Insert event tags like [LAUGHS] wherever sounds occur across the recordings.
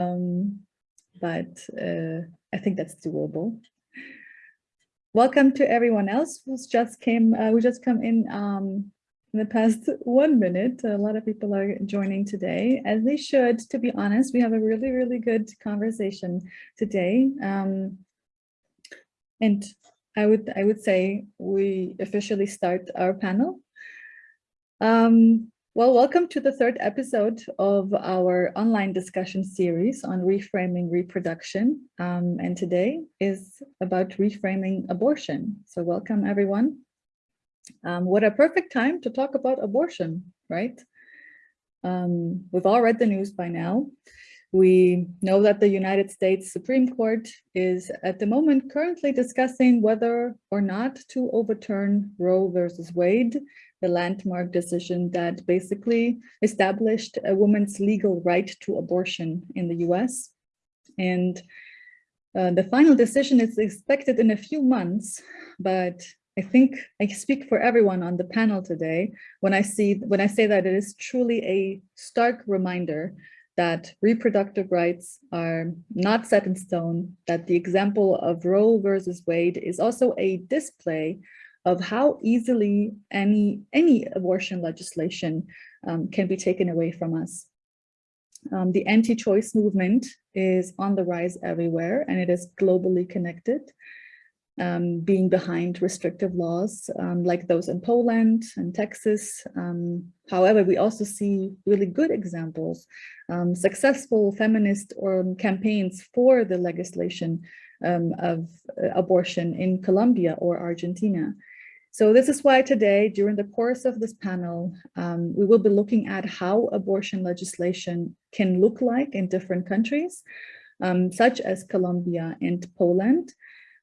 um, but uh, I think that's doable. Welcome to everyone else who's just came, uh, we just come in um, in the past [LAUGHS] one minute. A lot of people are joining today, as they should, to be honest. We have a really, really good conversation today. Um, and I would, I would say we officially start our panel. Um, well, welcome to the third episode of our online discussion series on reframing reproduction. Um, and today is about reframing abortion. So welcome everyone. Um, what a perfect time to talk about abortion, right? Um, we've all read the news by now. We know that the United States Supreme Court is at the moment currently discussing whether or not to overturn Roe versus Wade, the landmark decision that basically established a woman's legal right to abortion in the US. And uh, the final decision is expected in a few months, but I think I speak for everyone on the panel today when I see when I say that it is truly a stark reminder that reproductive rights are not set in stone, that the example of Roe versus Wade is also a display of how easily any, any abortion legislation um, can be taken away from us. Um, the anti-choice movement is on the rise everywhere and it is globally connected um, being behind restrictive laws um, like those in Poland and Texas. Um, however, we also see really good examples, um, successful feminist or um, campaigns for the legislation of uh, abortion in Colombia or Argentina. So this is why today, during the course of this panel, we will be looking at how abortion legislation can look like in different countries, such as Colombia and Poland,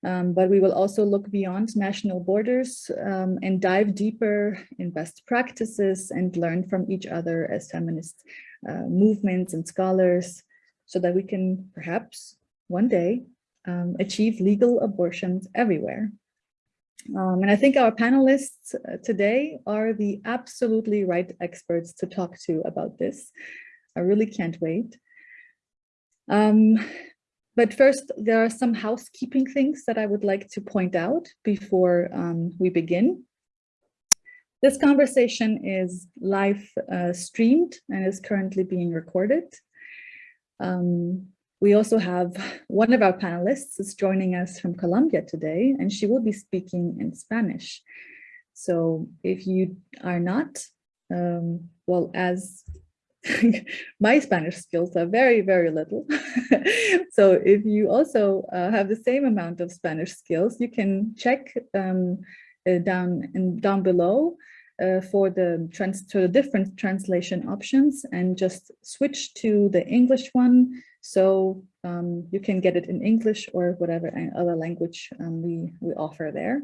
um, but we will also look beyond national borders um, and dive deeper in best practices and learn from each other as feminist uh, movements and scholars so that we can perhaps one day um, achieve legal abortions everywhere. Um, and I think our panelists uh, today are the absolutely right experts to talk to about this. I really can't wait. Um, but first, there are some housekeeping things that I would like to point out before um, we begin. This conversation is live uh, streamed and is currently being recorded. Um, we also have one of our panelists is joining us from Colombia today, and she will be speaking in Spanish. So if you are not, um, well, as [LAUGHS] my Spanish skills are very, very little. [LAUGHS] so if you also uh, have the same amount of Spanish skills, you can check um, uh, down and down below uh, for the trans to the different translation options and just switch to the English one. So um, you can get it in English or whatever other language um, we, we offer there.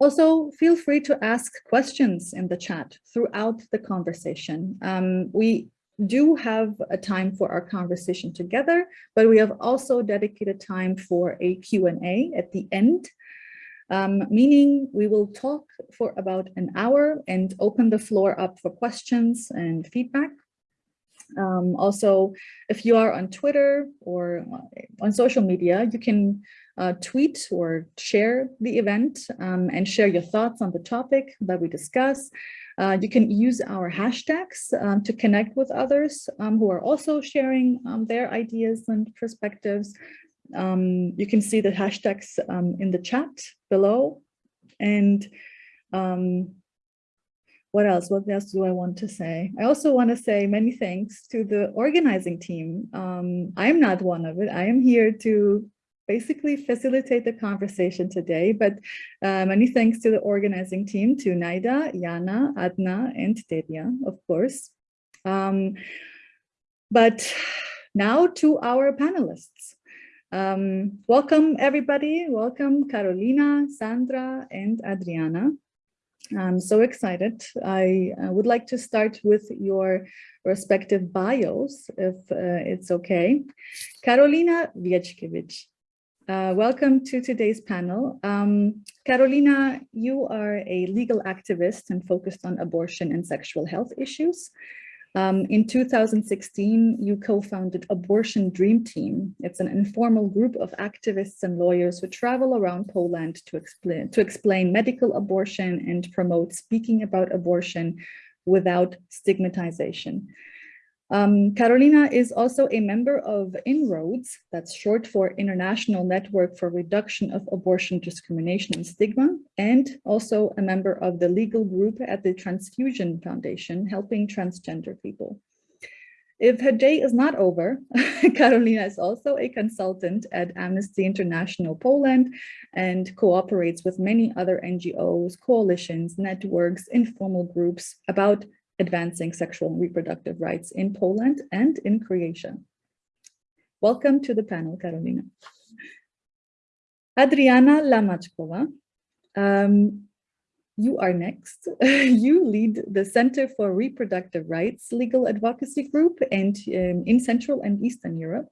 Also, feel free to ask questions in the chat throughout the conversation. Um, we do have a time for our conversation together, but we have also dedicated time for a Q&A at the end, um, meaning we will talk for about an hour and open the floor up for questions and feedback. Um, also, if you are on Twitter or on social media, you can uh, tweet or share the event um, and share your thoughts on the topic that we discuss. Uh, you can use our hashtags um, to connect with others um, who are also sharing um, their ideas and perspectives. Um, you can see the hashtags um, in the chat below. And what else? What else do I want to say? I also want to say many thanks to the organizing team. I'm not one of it. I am here to basically facilitate the conversation today. But uh, many thanks to the organizing team, to Naida, Yana, Adna, and Delia, of course. Um, but now to our panelists. Um, welcome everybody. Welcome Carolina, Sandra, and Adriana. I'm so excited. I uh, would like to start with your respective bios, if uh, it's okay. Carolina Więckiewicz uh, welcome to today's panel. Um, Carolina, you are a legal activist and focused on abortion and sexual health issues. Um, in 2016, you co-founded Abortion Dream Team. It's an informal group of activists and lawyers who travel around Poland to explain, to explain medical abortion and promote speaking about abortion without stigmatization. Um, Karolina is also a member of INROADS, that's short for International Network for Reduction of Abortion Discrimination and Stigma, and also a member of the legal group at the Trans-Fuzja Foundation, helping transgender people. If her day is not over, [LAUGHS] Carolina is also a consultant at Amnesty International Poland and cooperates with many other NGOs, coalitions, networks, informal groups about advancing sexual and reproductive rights in Poland and in Croatia. Welcome to the panel, Karolina. Adriana Lamačková, um, you are next. [LAUGHS] you lead the Center for Reproductive Rights Legal Advocacy Group and um, in Central and Eastern Europe.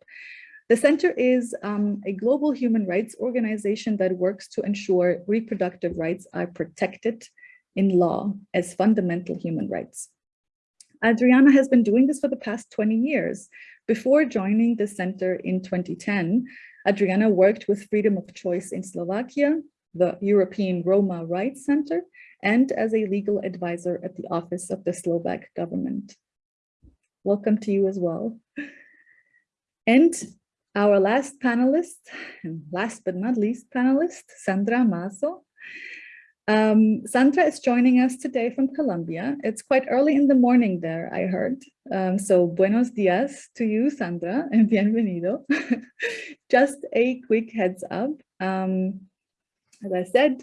The center is um, a global human rights organization that works to ensure reproductive rights are protected in law as fundamental human rights. Adriana has been doing this for the past 20 years. Before joining the center in 2010, Adriana worked with Freedom of Choice in Slovakia, the European Roma Rights Center, and as a legal advisor at the Office of the Slovak government. Welcome to you as well. And our last panelist, and last but not least panelist, Sandra Mazo, um, Sandra is joining us today from Colombia. It's quite early in the morning there, I heard. Um, so buenos dias to you, Sandra, and [LAUGHS] bienvenido. [LAUGHS] Just a quick heads up. Um, as I said,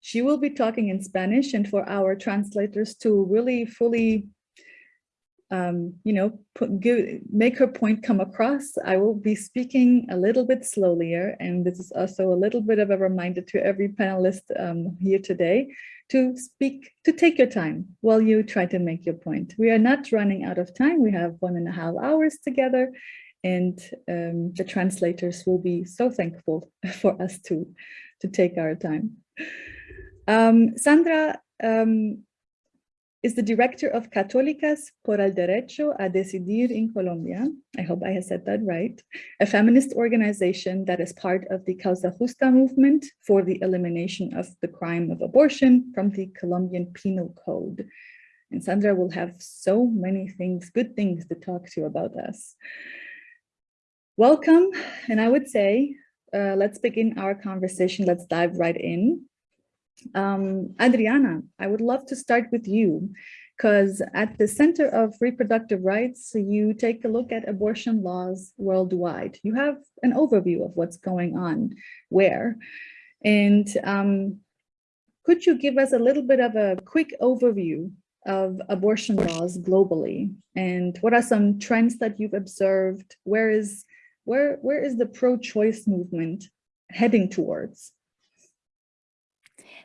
she will be talking in Spanish and for our translators to really fully um, you know, put, give, make her point come across, I will be speaking a little bit slowlier. And this is also a little bit of a reminder to every panelist um, here today to speak, to take your time while you try to make your point. We are not running out of time. We have one and a half hours together and um, the translators will be so thankful [LAUGHS] for us to, to take our time. Um, Sandra um, is the director of Católicas por el Derecho a Decidir in Colombia. I hope I have said that right. A feminist organization that is part of the Causa Justa movement for the elimination of the crime of abortion from the Colombian Penal Code. And Sandra will have so many things, good things to talk to about us. Welcome. And I would say, uh, let's begin our conversation. Let's dive right in. Um, Adriana, I would love to start with you because at the Center of Reproductive Rights, you take a look at abortion laws worldwide. You have an overview of what's going on where. And um, could you give us a little bit of a quick overview of abortion laws globally? And what are some trends that you've observed? Where is, where, where is the pro-choice movement heading towards?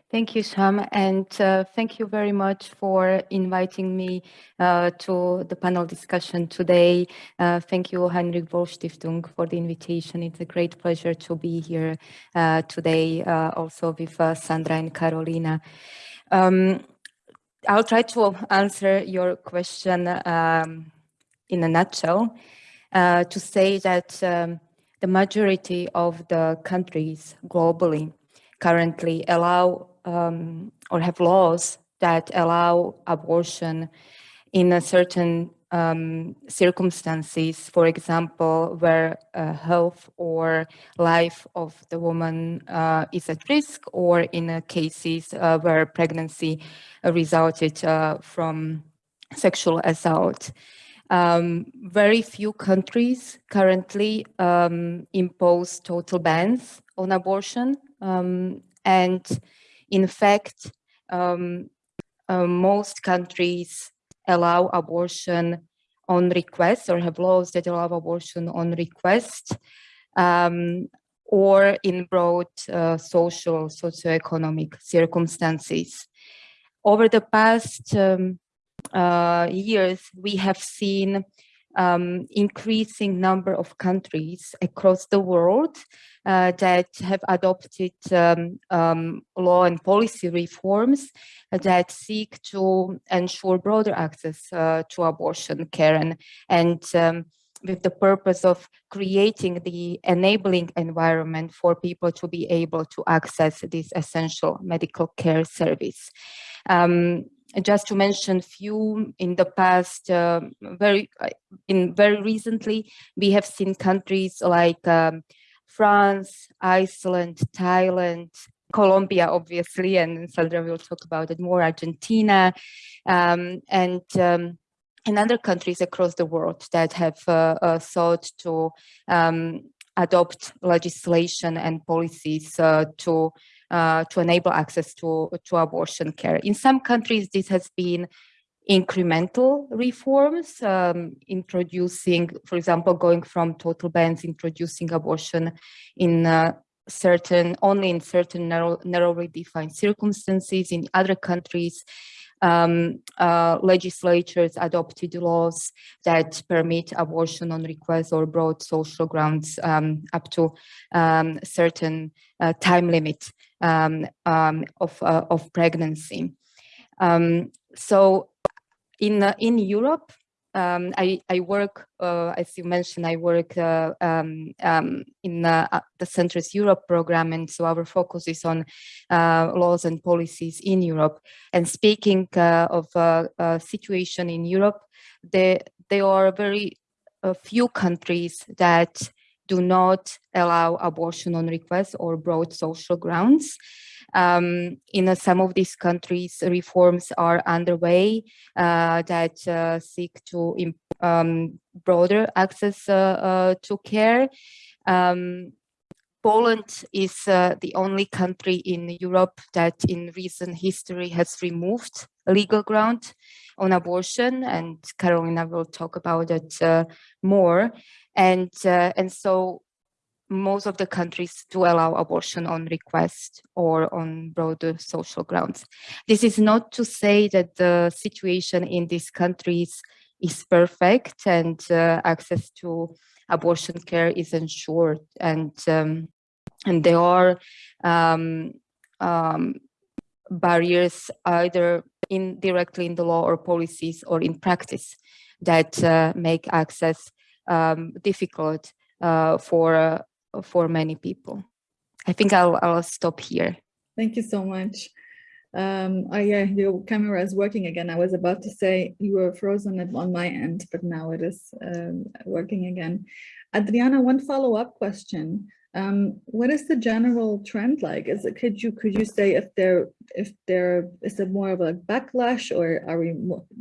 Thank you, Sham, and uh, thank you very much for inviting me uh, to the panel discussion today. Uh, thank you, Heinrich Böll Stiftung, for the invitation. It's a great pleasure to be here uh, today, uh, also with uh, Sandra and Carolina. Um, I'll try to answer your question um, in a nutshell to say that um, the majority of the countries globally currently allow um, or have laws that allow abortion in certain um, circumstances, for example, where uh, health or life of the woman uh, is at risk, or in cases uh, where pregnancy resulted uh, from sexual assault. Um, very few countries currently um, impose total bans on abortion, um, and in fact, um, uh, most countries allow abortion on request or have laws that allow abortion on request um, or in broad uh, social, socioeconomic circumstances. Over the past um, uh, years, we have seen um, increasing number of countries across the world uh, that have adopted um, um, law and policy reforms that seek to ensure broader access uh, to abortion care and, and um, with the purpose of creating the enabling environment for people to be able to access this essential medical care service. Um, just to mention few in the past uh, very uh, in very recently we have seen countries like um, France, Iceland, Thailand, Colombia, obviously, and Sandra will talk about it more, Argentina, um, and um, and other countries across the world that have uh, uh, sought to um, adopt legislation and policies uh, to uh, to enable access to, to abortion care. In some countries, this has been incremental reforms, um, introducing, for example, going from total bans, introducing abortion in uh, certain, only in certain narrow, narrowly defined circumstances. In other countries, um, uh, legislatures adopted laws that permit abortion on request or broad social grounds um, up to um, certain uh, time limit um, um, of, uh, of pregnancy. Um, so in, uh, in Europe, um, I, I work, uh, as you mentioned, I work uh, um, in uh, the Centers Europe program, and so our focus is on uh, laws and policies in Europe. And speaking of situation in Europe, there, there are very few countries that do not allow abortion on request or broad social grounds. Um, in uh, some of these countries, reforms are underway uh, that uh, seek to um, broader access uh, uh, to care. Um, Poland is uh, the only country in Europe that in recent history has removed legal ground on abortion and Carolina will talk about it more. And, and so most of the countries do allow abortion on request or on broader social grounds. This is not to say that the situation in these countries is perfect and uh, access to abortion care is ensured and um, and there are um, um, barriers either in directly in the law or policies or in practice that uh, make access um, difficult uh, for uh, for many people. I think I'll, I'll stop here. Thank you so much. Um, oh yeah, your camera is working again. I was about to say you were frozen on my end, but now it is um, working again. Adriana, one follow-up question. Um, what is the general trend like? Is it could you could you say if there if there is it more of a backlash or are we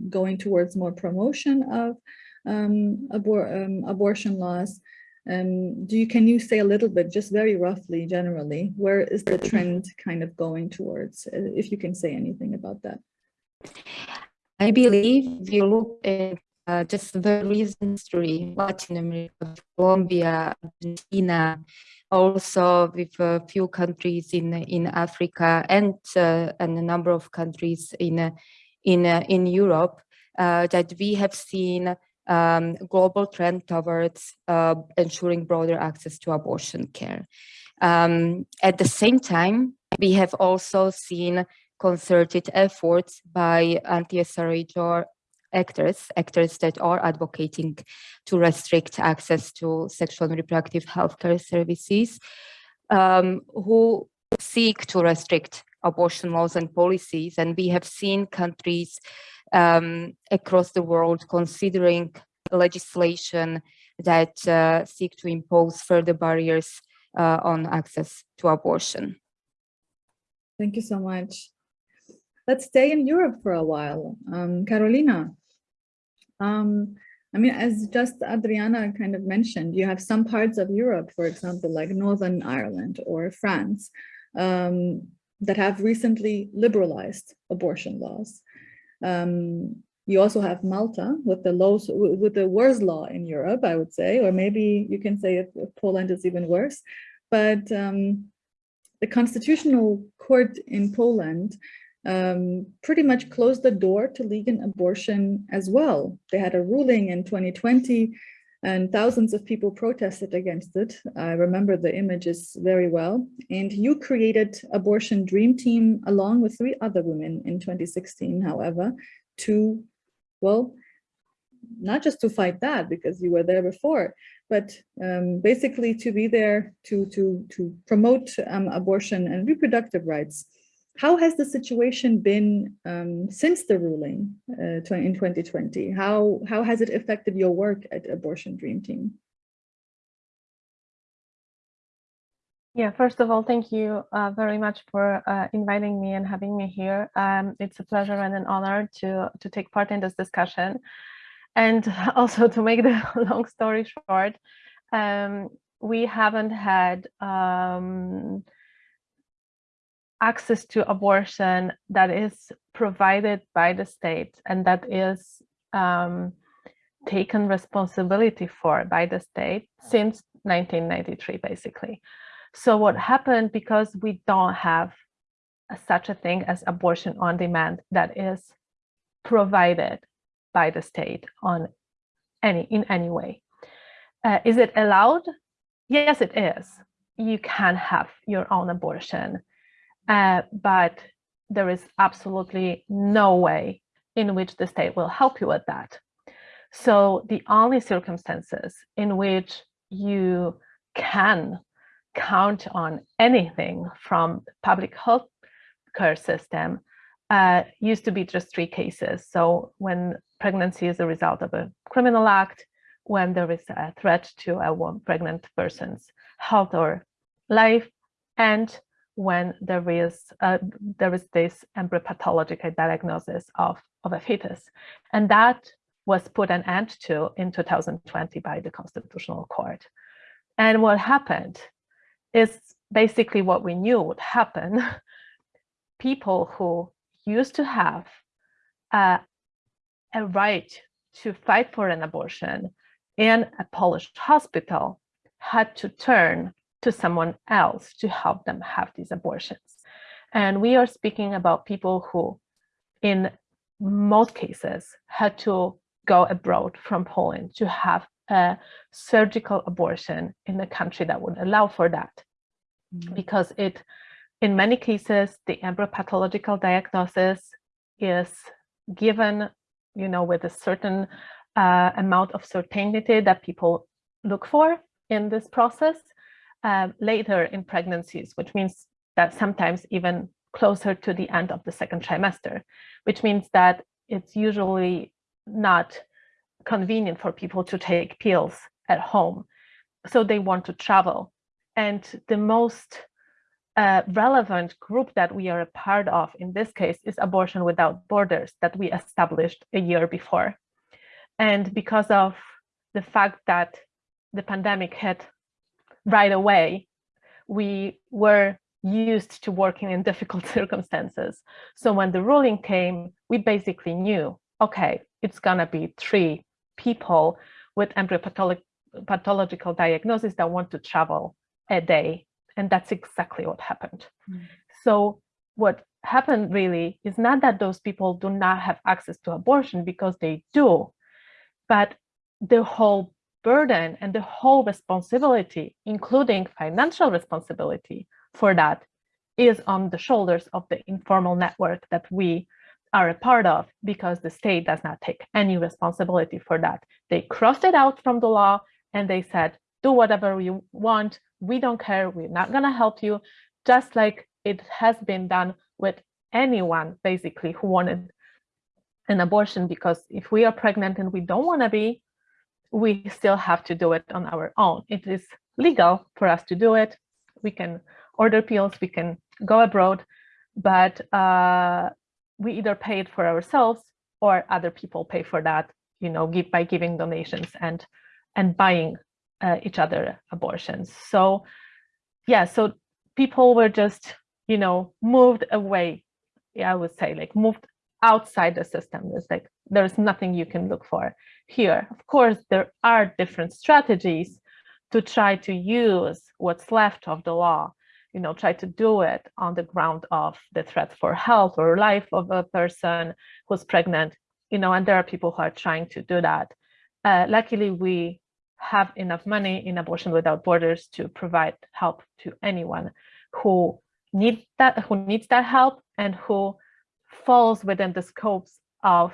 going towards more promotion of um, abor um, abortion laws? Um, do you, can you say a little bit, just very roughly, generally, where is the trend kind of going towards, uh, if you can say anything about that? I believe if you look at uh, just the recent history, Latin America, Colombia, Argentina, also with a few countries in in Africa and uh, and a number of countries in uh, in uh, in Europe, uh, that we have seen um, global trend towards uh, ensuring broader access to abortion care. Um, at the same time, we have also seen concerted efforts by anti-SRHR actors, actors that are advocating to restrict access to sexual and reproductive healthcare services, um, who seek to restrict abortion laws and policies. And we have seen countries um, across the world considering legislation that uh, seek to impose further barriers uh, on access to abortion. Thank you so much. Let's stay in Europe for a while. Um, Carolina, um, I mean, as just Adriana kind of mentioned, you have some parts of Europe, for example, like Northern Ireland or France, um, that have recently liberalized abortion laws. Um, you also have Malta with the with the worst law in Europe, I would say, or maybe you can say Poland is even worse. But um, the constitutional court in Poland um, pretty much closed the door to legal abortion as well. They had a ruling in 2020 and thousands of people protested against it. I remember the images very well. And you created Abortion Dream Team along with three other women in 2016, however, to, well, not just to fight that because you were there before, but um, basically to be there to, to, to promote um, abortion and reproductive rights. How has the situation been um, since the ruling uh, in 2020? How, how has it affected your work at Abortion Dream Team? Yeah, first of all, thank you uh, very much for uh, inviting me and having me here. Um, it's a pleasure and an honor to, to take part in this discussion. And [LAUGHS] also to make the [LAUGHS] long story short, um, we haven't had um, access to abortion that is provided by the state and that is um, taken responsibility for by the state since 1993, basically. So what happened because we don't have such a thing as abortion on demand that is provided by the state on any in any way. Uh, is it allowed? Yes, it is. You can have your own abortion uh, but there is absolutely no way in which the state will help you with that. So the only circumstances in which you can count on anything from public health care system uh, used to be just three cases. So when pregnancy is a result of a criminal act, when there is a threat to a pregnant person's health or life, and when there is uh, there is this embryopathological diagnosis of, of a fetus. And that was put an end to in 2020 by the Constitutional Court. And what happened is basically what we knew would happen. [LAUGHS] People who used to have uh, a right to fight for an abortion in a Polish hospital had to turn to someone else to help them have these abortions. And we are speaking about people who, in most cases, had to go abroad from Poland to have a surgical abortion in a country that would allow for that. Mm -hmm. Because it, in many cases, the embryopathological diagnosis is given, you know, with a certain uh, amount of certainty that people look for in this process uh, later in pregnancies, which means that sometimes even closer to the end of the second trimester, which means that it's usually not convenient for people to take pills at home. So they want to travel. And the most uh, relevant group that we are a part of in this case is Abortion Without Borders that we established a year before. And because of the fact that the pandemic hit right away, we were used to working in difficult [LAUGHS] circumstances. So when the ruling came, we basically knew, okay, it's gonna be three people with embryopathological diagnosis that want to travel a day. And that's exactly what happened. Mm. So what happened really is not that those people do not have access to abortion because they do, but the whole burden and the whole responsibility, including financial responsibility for that, is on the shoulders of the informal network that we are a part of because the state does not take any responsibility for that. They crossed it out from the law and they said, do whatever you want. We don't care. We're not going to help you. Just like it has been done with anyone basically who wanted an abortion because if we are pregnant and we don't want to be, we still have to do it on our own. It is legal for us to do it. We can order pills, we can go abroad, but uh, we either pay it for ourselves or other people pay for that, you know, give, by giving donations and and buying uh, each other abortions. So yeah, so people were just, you know, moved away. Yeah, I would say like moved outside the system. It's like there's nothing you can look for here. Of course, there are different strategies to try to use what's left of the law, you know, try to do it on the ground of the threat for health or life of a person who's pregnant, you know, and there are people who are trying to do that. Uh, luckily, we have enough money in Abortion Without Borders to provide help to anyone who need that, who needs that help and who falls within the scopes of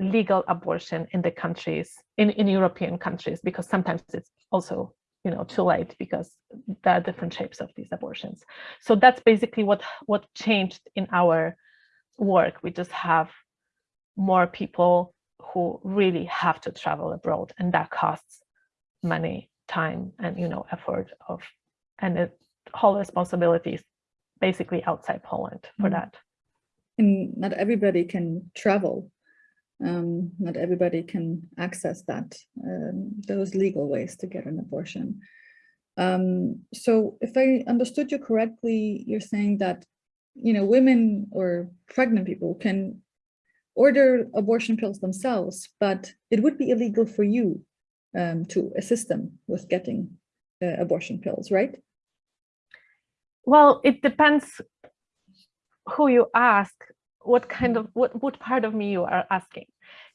legal abortion in the countries, in, in European countries, because sometimes it's also you know too late because there are different shapes of these abortions. So that's basically what what changed in our work. We just have more people who really have to travel abroad and that costs money, time, and you know effort of and it whole responsibilities basically outside Poland for Mm. that. And not everybody can travel. Um, not everybody can access that, um, those legal ways to get an abortion. Um, so if I understood you correctly, you're saying that, you know, women or pregnant people can order abortion pills themselves, but it would be illegal for you um, to assist them with getting uh, abortion pills, right? Well, it depends who you ask, what kind of, what, what part of me you are asking.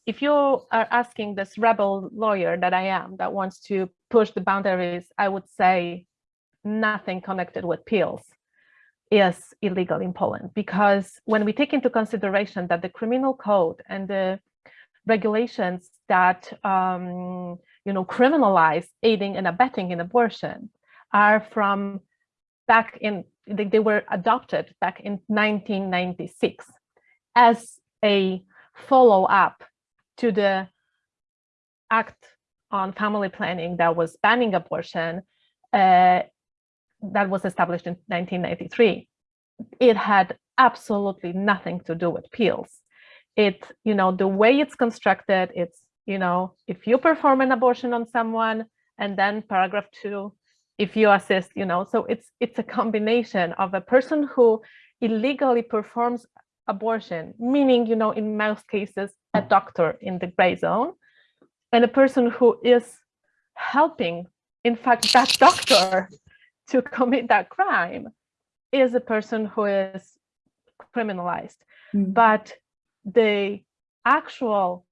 If you are asking this rebel lawyer that I am, that wants to push the boundaries, I would say nothing connected with pills is illegal in Poland. Because when we take into consideration that the criminal code and the regulations that, um, you know, criminalize aiding and abetting in abortion are from back in, they, they were adopted back in 1996 as a follow-up to the act on family planning that was banning abortion uh, that was established in 1993. It had absolutely nothing to do with pills. It, you know, the way it's constructed, it's, you know, if you perform an abortion on someone and then paragraph two, if you assist, you know, so it's it's a combination of a person who illegally performs abortion, meaning, you know, in most cases, a doctor in the gray zone, and a person who is helping, in fact, that doctor [LAUGHS] to commit that crime is a person who is criminalized. Mm. But the actual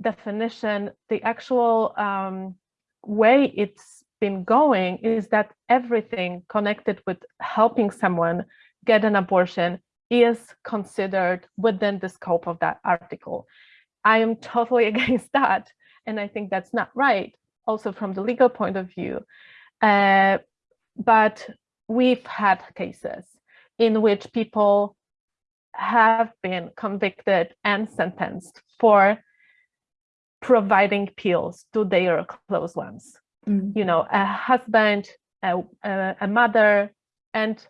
definition, the actual um, way it's been going is that everything connected with helping someone get an abortion is considered within the scope of that article. I am totally [LAUGHS] against that. And I think that's not right, also from the legal point of view. Uh, but we've had cases in which people have been convicted and sentenced for providing pills to their close ones Mm. you know, a husband, a, a, a mother, and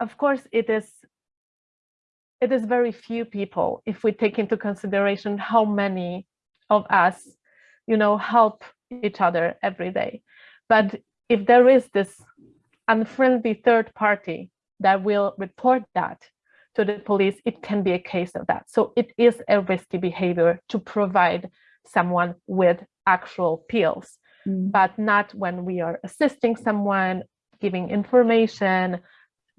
of course it is it is very few people if we take into consideration how many of us, you know, help each other every day. But if there is this unfriendly third party that will report that to the police, it can be a case of that. So it is a risky behavior to provide someone with actual pills, Mm. but not when we are assisting someone, giving information,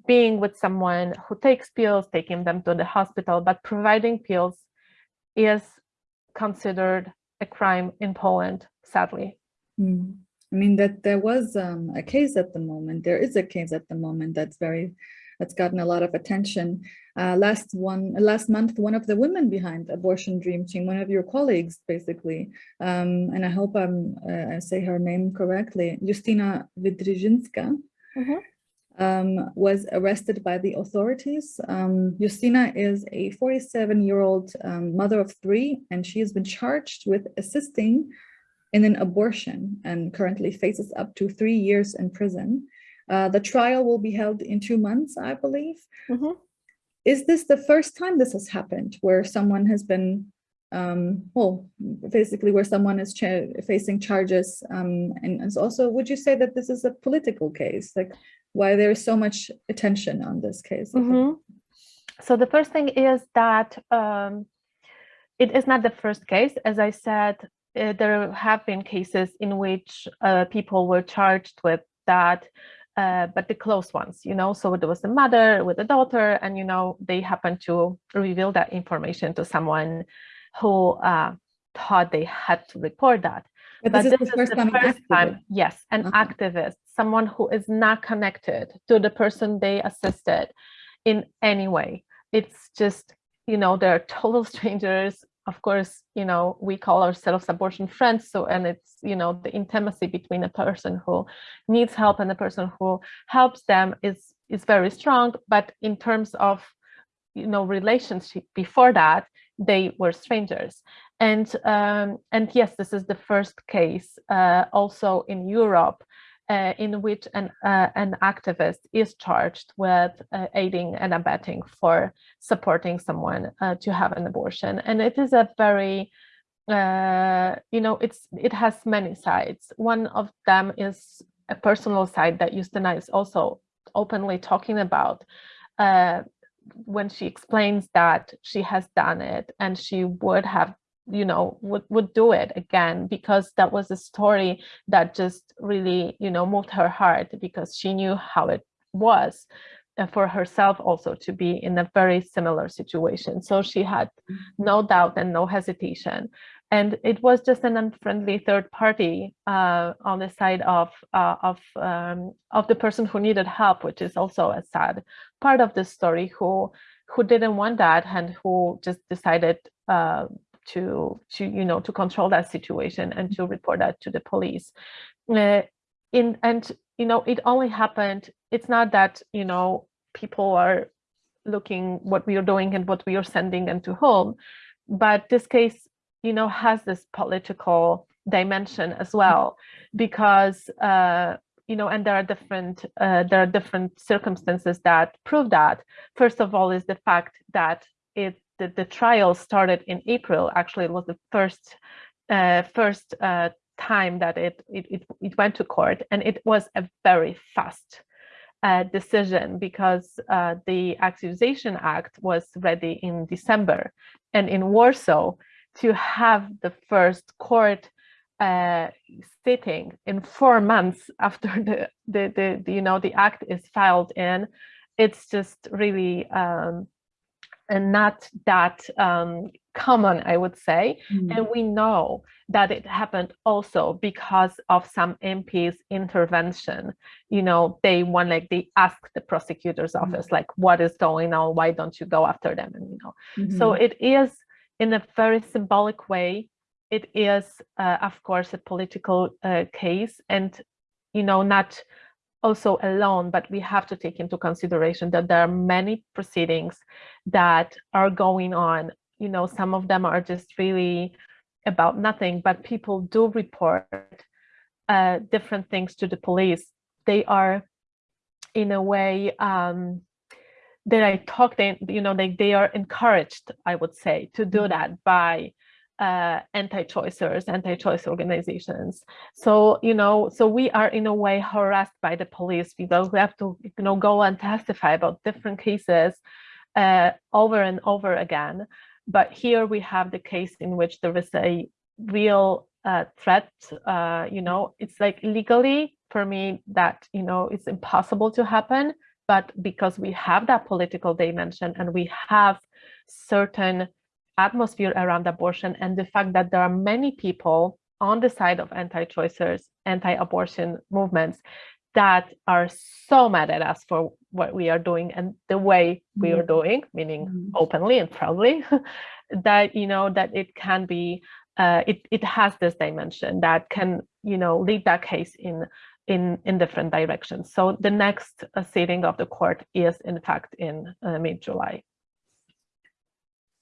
being with someone who takes pills, taking them to the hospital, but providing pills is considered a crime in Poland, sadly. Mm. I mean that there was um, a case at the moment. There is a case at the moment that's very that's gotten a lot of attention. Uh, last one last month, one of the women behind Abortion Dream Team, one of your colleagues, basically, um, and I hope I'm uh, I say her name correctly, Justyna Wydrzyńska, Mhm. Um, was arrested by the authorities. Um, Justyna is a 47-year-old um, mother of three, and she has been charged with assisting in an abortion and currently faces up to three years in prison. Uh, the trial will be held in two months, I believe. Mhm. Is this the first time this has happened where someone has been, um, well, basically where someone is cha facing charges? Um, and, and also, would you say that this is a political case? Like why there is so much attention on this case? Mhm. So the first thing is that um, it is not the first case. As I said, uh, there have been cases in which uh, people were charged with that uh, but the close ones, you know, so there was the mother with the daughter and, you know, they happened to reveal that information to someone who uh, thought they had to report that. But But this is this the is first the time. first time, yes, an Okay. activist, someone who is not connected to the person they assisted in any way. It's just, you know, they're total [LAUGHS] strangers. Of course, you know, we call ourselves abortion friends. So, and it's, you know, the intimacy between a person who needs help and the person who helps them is is very strong. But in terms of, you know, relationship before that, they were strangers. And um, and yes, this is the first case uh, also in Europe uh, in which an uh, an activist is charged with uh, aiding and abetting for supporting someone uh, to have an abortion, and it is a very uh, you know it's it has many sides. One of them is a personal side that Justyna is also openly talking about. Uh, when she explains that she has done it and she would have you know would would do it again because that was a story that just really you know moved her heart because she knew how it was uh, for herself also to be in a very similar situation. So she had no doubt and no hesitation. And it was just an unfriendly third party uh, on the side of uh, of um, of the person who needed help which is also a sad part of the story who who didn't want that and who just decided uh, to to you know to control that situation and to report that to the police. Uh, in and you know it only happened it's not that you know people are looking what we are doing and what we are sending and to whom but this case you know has this political dimension as well because uh you know and there are different uh, there are different circumstances that prove that. First of all is the fact that it the, the trial started in April. Actually, it was the first uh, first uh, time that it, it it it went to court, and it was a very fast uh, decision because uh, the Accusation Act was ready in December, and in Warsaw to have the first court uh, sitting in four months after [LAUGHS] the, the the the you know the act is filed in, it's just really. Um, and not that um, common, I would say. Mm. And we know that it happened also because of some MPs' intervention. You know, they want like they ask the prosecutor's Mhm. office, like, what is going on? Why don't you go after them? And you know, so Mhm. it is in a very symbolic way. It is, uh, of course, a political uh, case, and you know, not also alone, but we have to take into consideration that there are many proceedings that are going on. You know, some of them are just really about nothing, but people do report uh, different things to the police. They are, in a way, um, that I talked they, you know, they, they are encouraged, I would say, to do Mhm. that by uh, anti-choicers, anti-choice organizations. So, you know, so we are in a way harassed by the police because we have to, you know, go and testify about different cases uh, over and over again. But here we have the case in which there is a real uh, threat. Uh, you know, it's like legally for me that, you know, it's impossible to happen. But because we have that political dimension and we have certain atmosphere around abortion and the fact that there are many people on the side of anti-choicers, anti-abortion movements that are so mad at us for what we are doing and the way we are doing, meaning Mhm. openly and proudly, [LAUGHS] that you know that it can be, uh, it it has this dimension that can you know lead that case in in in different directions. So the next uh, sitting of the court is in fact in uh, mid July.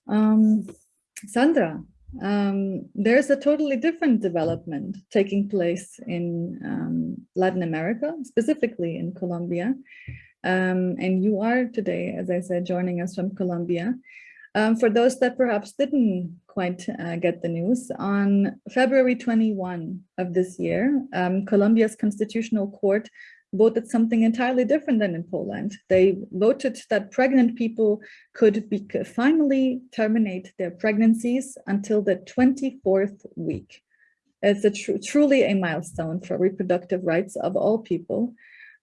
Um, Sandra, um, there's a totally different development taking place in um, Latin America, specifically in Colombia. Um, and you are today, as I said, joining us from Colombia. Um, for those that perhaps didn't quite uh, get the news, on February 21 of this year, um, Colombia's constitutional court voted something entirely different than in Poland. They voted that pregnant people could be, finally terminate their pregnancies until the 24th week. It's a tr truly a milestone for reproductive rights of all people.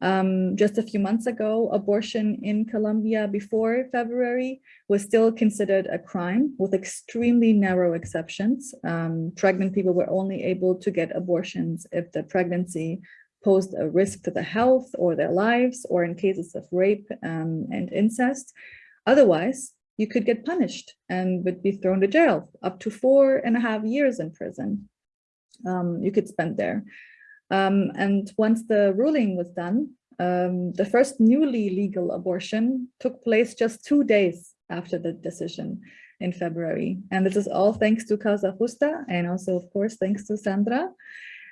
Um, just a few months ago, abortion in Colombia before February was still considered a crime with extremely narrow exceptions. Um, pregnant people were only able to get abortions if the pregnancy posed a risk to the health or their lives or in cases of rape um, and incest. Otherwise, you could get punished and would be thrown to jail up to four and a half years in prison. Um, you could spend there. Um, and once the ruling was done, um, the first newly legal abortion took place just two days after the decision in February. And this is all thanks to Causa Justa and also, of course, thanks to Sandra.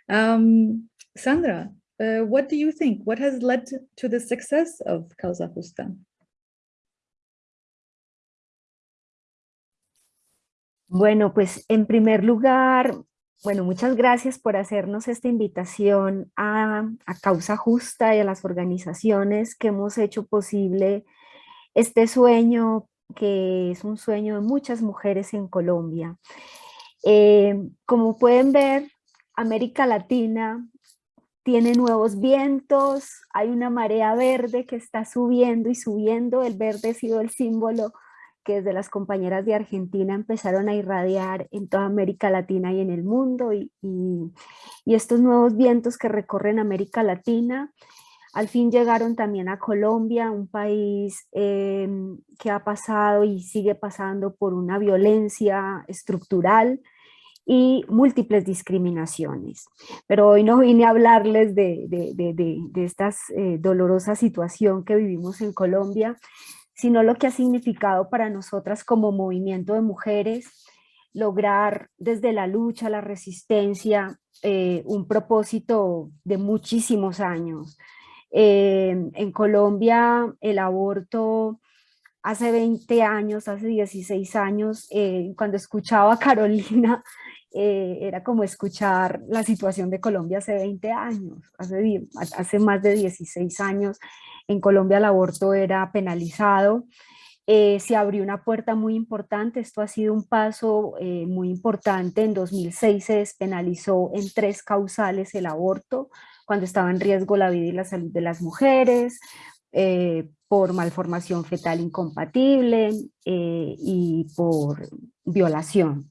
Um, Sandra, uh, what do you think? What has led to the success of Causa Justa? Bueno, pues en primer lugar, bueno, muchas gracias por hacernos esta invitación a, Causa Justa y a las organizaciones que hemos hecho posible este sueño, que es un sueño de muchas mujeres en Colombia. Eh, como pueden ver, América Latina tiene nuevos vientos, hay una marea verde que está subiendo y subiendo, el verde ha sido el símbolo que desde las compañeras de Argentina empezaron a irradiar en toda América Latina y en el mundo y, y, estos nuevos vientos que recorren América Latina al fin llegaron también a Colombia, un país eh, que ha pasado y sigue pasando por una violencia estructural y múltiples discriminaciones. Pero hoy no vine a hablarles de, de, de, de esta eh, dolorosa situación que vivimos en Colombia, sino lo que ha significado para nosotras como movimiento de mujeres, lograr desde la lucha, la resistencia, eh, un propósito de muchísimos años. Eh, en Colombia el aborto hace 20 años, hace 16 años, eh, cuando escuchaba a Carolina, eh, era como escuchar la situación de Colombia hace 20 años, hace, más de 16 años. En Colombia el aborto era penalizado, eh, se abrió una puerta muy importante, esto ha sido un paso eh, muy importante, en 2006 se despenalizó en tres causales el aborto, cuando estaba en riesgo la vida y la salud de las mujeres, por malformación fetal incompatible y por violación.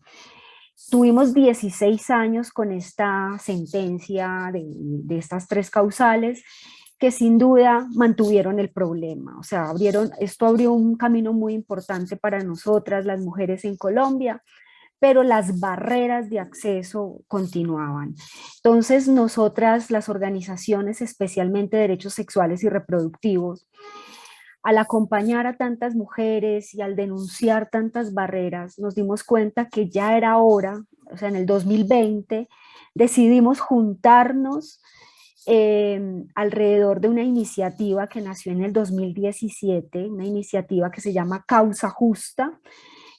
Tuvimos 16 años con esta sentencia de, estas tres causales que sin duda mantuvieron el problema, o sea, abrieron, esto abrió un camino muy importante para nosotras, las mujeres en Colombia, pero las barreras de acceso continuaban. Entonces, nosotras, las organizaciones, especialmente derechos sexuales y reproductivos, al acompañar a tantas mujeres y al denunciar tantas barreras, nos dimos cuenta que ya era hora, o sea, en el 2020, decidimos juntarnos eh, alrededor de una iniciativa que nació en el 2017, una iniciativa que se llama Causa Justa,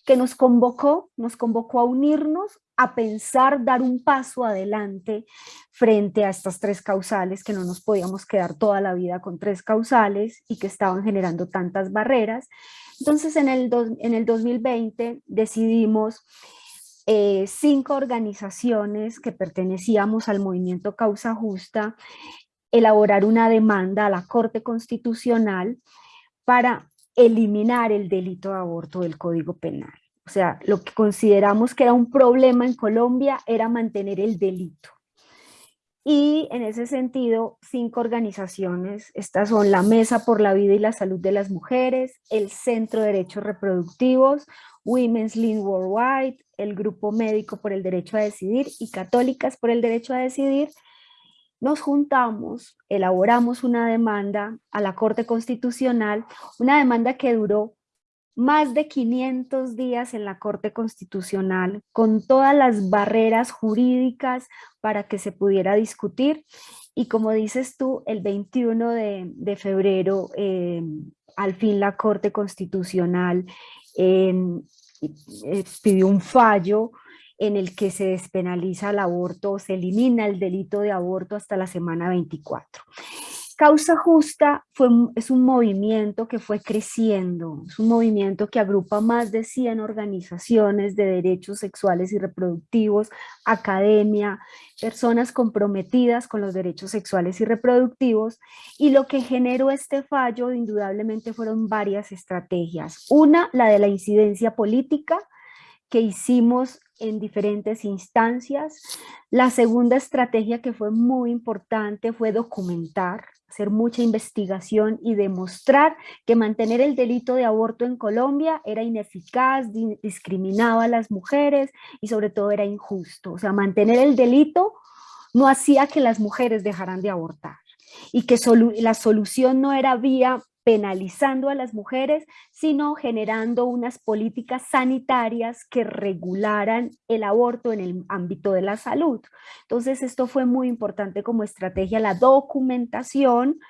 que nos convocó, nos convocó a unirnos, a pensar, dar un paso adelante frente a estas tres causales, que no nos podíamos quedar toda la vida con tres causales y que estaban generando tantas barreras. Entonces en el, do, en el 2020 decidimos eh, cinco organizaciones que pertenecíamos al movimiento Causa Justa, elaborar una demanda a la Corte Constitucional para eliminar el delito de aborto del Código Penal. O sea, lo que consideramos que era un problema en Colombia era mantener el delito. Y en ese sentido, cinco organizaciones, estas son la Mesa por la Vida y la Salud de las Mujeres, el Centro de Derechos Reproductivos, Women's Lean Worldwide, el Grupo Médico por el Derecho a Decidir y Católicas por el Derecho a Decidir, nos juntamos, elaboramos una demanda a la Corte Constitucional, una demanda que duró más de 500 días en la Corte Constitucional, con todas las barreras jurídicas para que se pudiera discutir. Y como dices tú, el 21 de, febrero, eh, al fin la Corte Constitucional eh, pidió un fallo en el que se despenaliza el aborto, se elimina el delito de aborto hasta la semana 24. Causa Justa fue, es un movimiento que fue creciendo, es un movimiento que agrupa más de 100 organizaciones de derechos sexuales y reproductivos, academia, personas comprometidas con los derechos sexuales y reproductivos, y lo que generó este fallo indudablemente fueron varias estrategias. Una, la de la incidencia política, que hicimos en diferentes instancias. La segunda estrategia que fue muy importante fue documentar, hacer mucha investigación y demostrar que mantener el delito de aborto en Colombia era ineficaz, di- discriminaba a las mujeres y sobre todo era injusto. O sea, mantener el delito no hacía que las mujeres dejaran de abortar y que la solución no era vía penalizando a las mujeres, sino generando unas políticas sanitarias que regularan el aborto en el ámbito de la salud. Entonces esto fue muy importante como estrategia, la documentación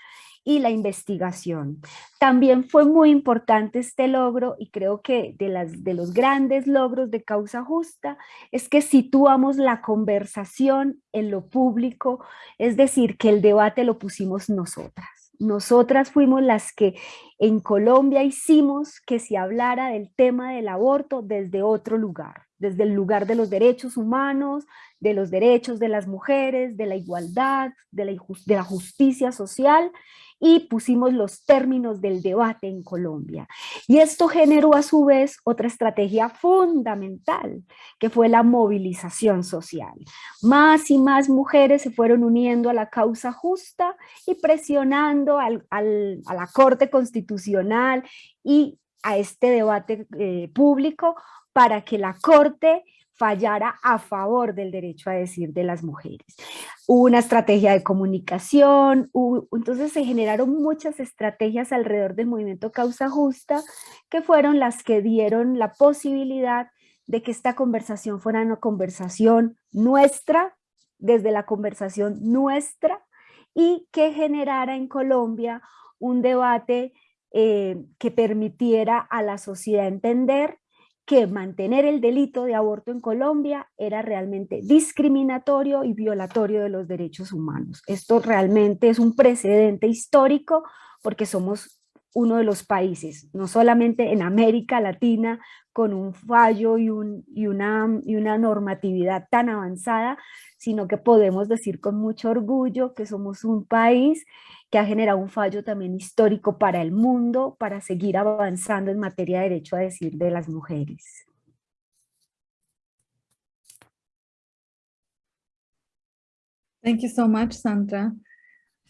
y la investigación. También fue muy importante este logro y creo que de, las, de los grandes logros de Causa Justa es que situamos la conversación en lo público, es decir, que el debate lo pusimos nosotras. Nosotras fuimos las que en Colombia hicimos que se hablara del tema del aborto desde otro lugar, desde el lugar de los derechos humanos, de los derechos de las mujeres, de la igualdad, de la, justicia social y pusimos los términos del debate en Colombia. Y esto generó a su vez otra estrategia fundamental, que fue la movilización social. Más y más mujeres se fueron uniendo a la causa justa y presionando a la Corte Constitucional y a este debate eh, público para que la Corte fallara a favor del derecho a decir de las mujeres. Hubo una estrategia de comunicación, entonces se generaron muchas estrategias alrededor del movimiento Causa Justa que fueron las que dieron la posibilidad de que esta conversación fuera una conversación nuestra, desde la conversación nuestra, y que generara en Colombia un debate eh, que permitiera a la sociedad entender que mantener el delito de aborto en Colombia era realmente discriminatorio y violatorio de los derechos humanos. Esto realmente es un precedente histórico porque somos uno de los países, no solamente en América Latina, con un fallo y, un- y una, y una normatividad tan avanzada, sino que podemos decir con mucho orgullo que somos un país que ha generado un fallo también histórico para el mundo, para seguir avanzando en materia de derecho a decir de las mujeres. Thank you so much, Sandra.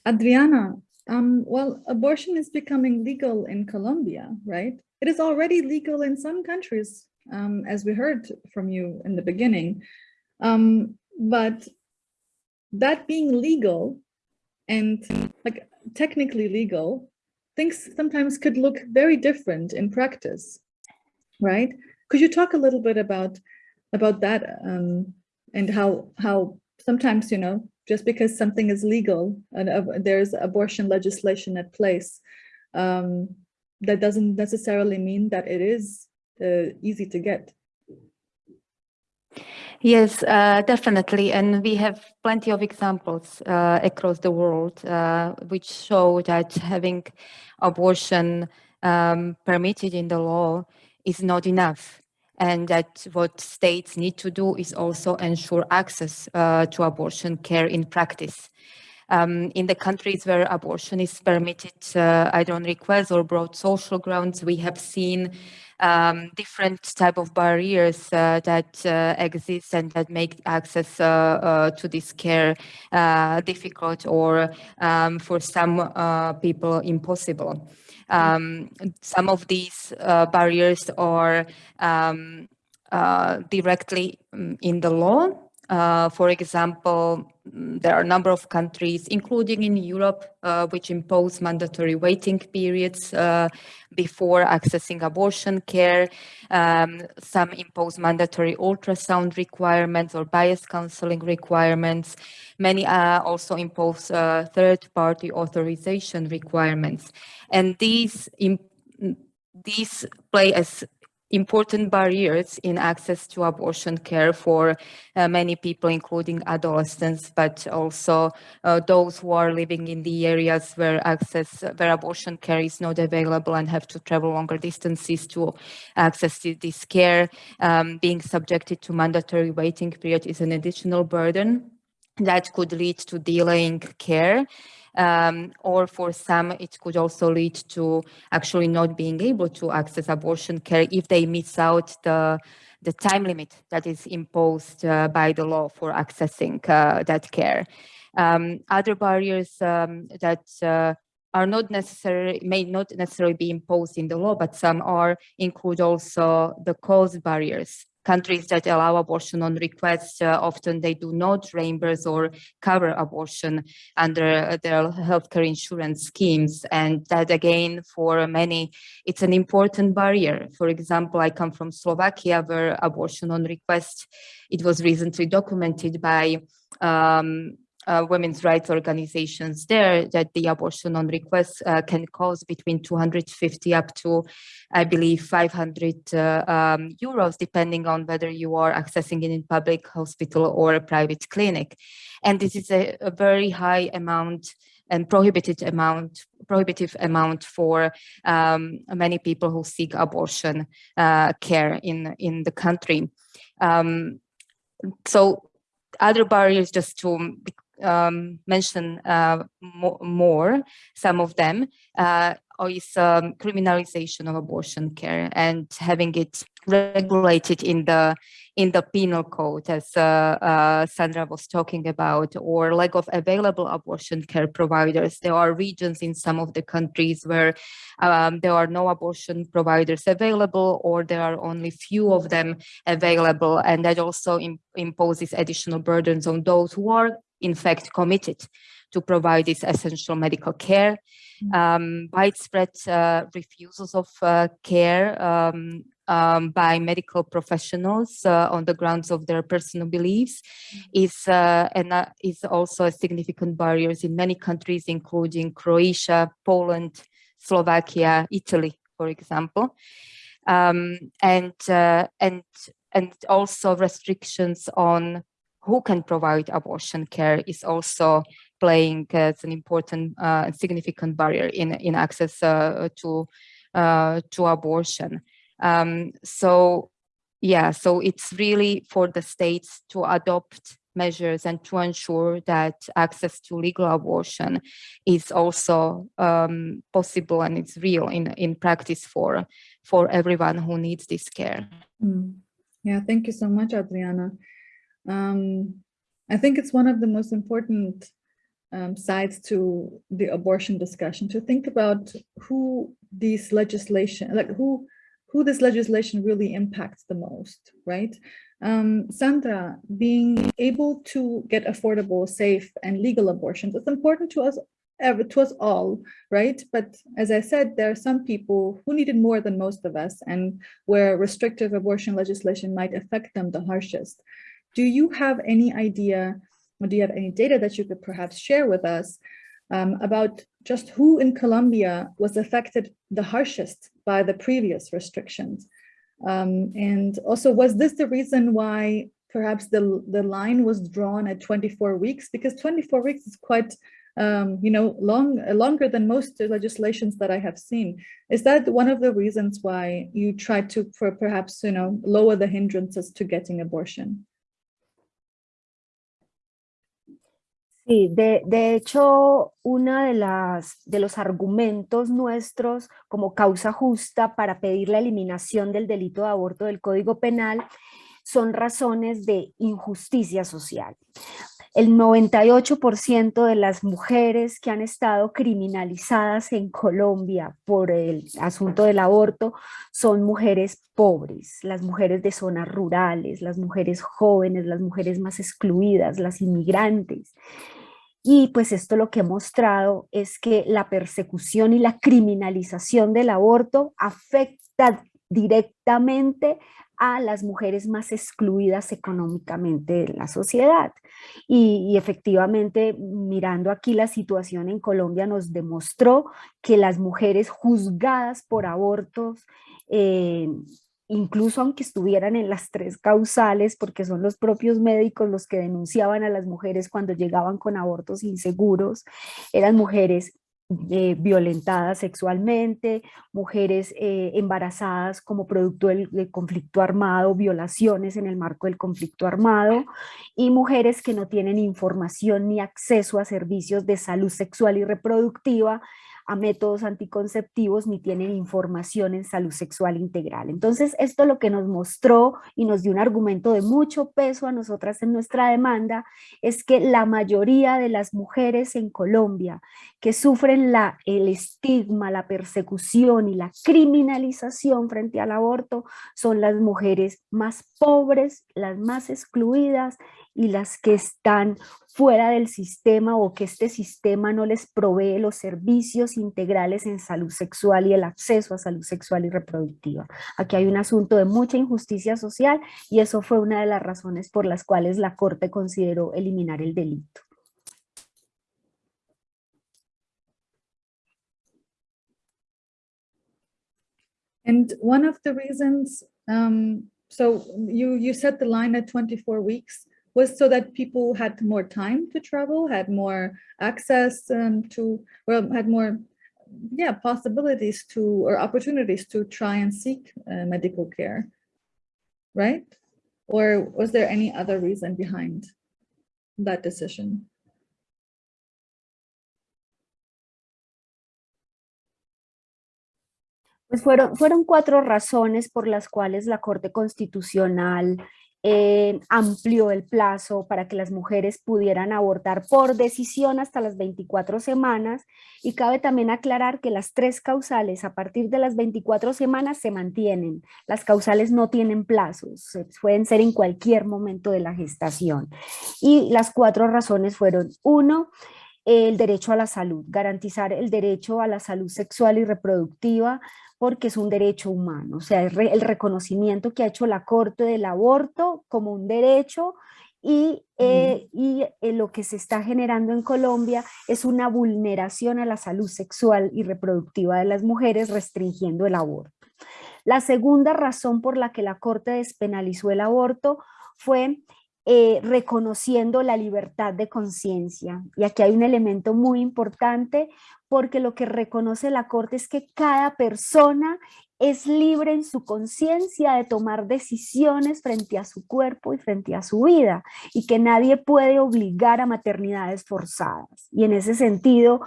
Adriana, um, well, abortion is becoming legal in Colombia, right? It is already legal in some countries, um, as we heard from you in the beginning. Um, but that being legal and like technically legal, things sometimes could look very different in practice, right? Could you talk a little bit about about that um, and how how sometimes you know just because something is legal and uh, there's abortion legislation at place, um, that doesn't necessarily mean that it is uh, easy to get. Yes, uh, definitely. And we have plenty of examples uh, across the world uh, which show that having abortion um, permitted in the law is not enough. And that what states need to do is also ensure access uh, to abortion care in practice. Um, in the countries where abortion is permitted uh, either on request or broad social grounds, we have seen um, different type of barriers uh, that uh, exist and that make access uh, uh, to this care uh, difficult or um, for some uh, people impossible. Um, some of these uh, barriers are um, uh, directly mm, in the law. Uh, for example, mm, there are a number of countries, including in Europe, uh, which impose mandatory waiting periods uh, before accessing abortion care. Um, some impose mandatory ultrasound requirements or bias counseling requirements. Many uh, also impose uh, third-party authorization requirements. And these, these play as important barriers in access to abortion care for uh, many people, including adolescents, but also uh, those who are living in the areas where access, where abortion care is not available and have to travel longer distances to access this care. Um, being subjected to mandatory waiting period is an additional burden that could lead to delaying care um, or for some, it could also lead to actually not being able to access abortion care if they miss out the, the time limit that is imposed uh, by the law for accessing uh, that care. Um, other barriers um, that uh, are not necessarily may not necessarily be imposed in the law, but some are include also the cost barriers countries that allow abortion on request, uh, often they do not reimburse or cover abortion under their healthcare insurance schemes. And that again, for many, it's an important barrier. For example, I come from Slovakia where abortion on request, it was recently documented by um, uh, women's rights organizations there that the abortion on request uh, can cost between 250 up to, I believe, 500 uh, um, euros, depending on whether you are accessing it in public hospital or a private clinic. And this is a, a very high amount and prohibited amount, prohibitive amount for um, many people who seek abortion uh, care in, in the country. Um, so other barriers just to um, mention uh, mo more, some of them, uh, is um, criminalization of abortion care and having it regulated in the in the penal code, as uh, uh, Sandra was talking about, or lack of available abortion care providers. There are regions in some of the countries where um, there are no abortion providers available, or there are only few of them available, and that also imposes additional burdens on those who are in fact committed to provide this essential medical care. Mm. Um, widespread uh, refusals of uh, care um, um, by medical professionals uh, on the grounds of their personal beliefs mm. is uh, and uh, is also a significant barriers in many countries, including Croatia, Poland, Slovakia, Italy, for example, um, and uh, and and also restrictions on who can provide abortion care is also playing as an important uh, and significant barrier in, in access uh, to, uh, to abortion. Um, so yeah, so it's really for the states to adopt measures and to ensure that access to legal abortion is also um, possible and it's real in, in practice for, for everyone who needs this care. Mm. Yeah, thank you so much, Adriana. Um, I think it's one of the most important um, sides to the abortion discussion to think about who these legislation, like who who this legislation really impacts the most, right? Um, Sandra, being able to get affordable, safe, and legal abortions, it's important to us ever to us all, right? But as I said, there are some people who need it more than most of us and where restrictive abortion legislation might affect them the harshest. Do you have any idea, or do you have any data that you could perhaps share with us um, about just who in Colombia was affected the harshest by the previous restrictions? Um, and also, was this the reason why perhaps the, the line was drawn at 24 weeks? Because 24 weeks is quite um, you know, long, longer than most legislations that I have seen. Is that one of the reasons why you tried to, for perhaps, you know, lower the hindrances to getting abortion? Sí, de, de hecho, uno de, las, de los argumentos nuestros como causa justa para pedir la eliminación del delito de aborto del Código Penal son razones de injusticia social. El 98% de las mujeres que han estado criminalizadas en Colombia por el asunto del aborto son mujeres pobres, las mujeres de zonas rurales, las mujeres jóvenes, las mujeres más excluidas, las inmigrantes. Y pues esto lo que ha mostrado es que la persecución y la criminalización del aborto afecta directamente a las mujeres más excluidas económicamente de la sociedad. Y, efectivamente, mirando aquí la situación en Colombia nos demostró que las mujeres juzgadas por abortos eh, incluso aunque estuvieran en las tres causales, porque son los propios médicos los que denunciaban a las mujeres cuando llegaban con abortos inseguros, eran mujeres eh, violentadas sexualmente, mujeres eh, embarazadas como producto del, del conflicto armado, violaciones en el marco del conflicto armado, y mujeres que no tienen información ni acceso a servicios de salud sexual y reproductiva, a métodos anticonceptivos ni tienen información en salud sexual integral. Entonces, esto lo que nos mostró y nos dio un argumento de mucho peso a nosotras en nuestra demanda es que la mayoría de las mujeres en Colombia que sufren la, el estigma, la persecución y la criminalización frente al aborto son las mujeres más pobres, las más excluidas y las que están fuera del sistema o que este sistema no les provee los servicios integrales en salud sexual y el acceso a salud sexual y reproductiva. Aquí hay un asunto de mucha injusticia social y eso fue una de las razones por las cuales la Corte consideró eliminar el delito. And one of the reasons, um, so you, you set the line at 24 weeks, was so that people had more time to travel, had more access um, to, well, had more, yeah, possibilities to, or opportunities to try and seek uh, medical care, right? Or was there any other reason behind that decision? Pues fueron, fueron cuatro razones por las cuales la Corte Constitucional eh, amplió el plazo para que las mujeres pudieran abortar por decisión hasta las 24 semanas y cabe también aclarar que las tres causales a partir de las 24 semanas se mantienen. Las causales no tienen plazos, pueden ser en cualquier momento de la gestación. Y las cuatro razones fueron, uno, el derecho a la salud, garantizar el derecho a la salud sexual y reproductiva, porque es un derecho humano, o sea, el, re, el reconocimiento que ha hecho la Corte del aborto como un derecho y, eh, y eh, lo que se está generando en Colombia es una vulneración a la salud sexual y reproductiva de las mujeres restringiendo el aborto. La segunda razón por la que la Corte despenalizó el aborto fue eh, reconociendo la libertad de conciencia. Y aquí hay un elemento muy importante porque lo que reconoce la Corte es que cada persona es libre en su conciencia de tomar decisiones frente a su cuerpo y frente a su vida y que nadie puede obligar a maternidades forzadas. Y en ese sentido,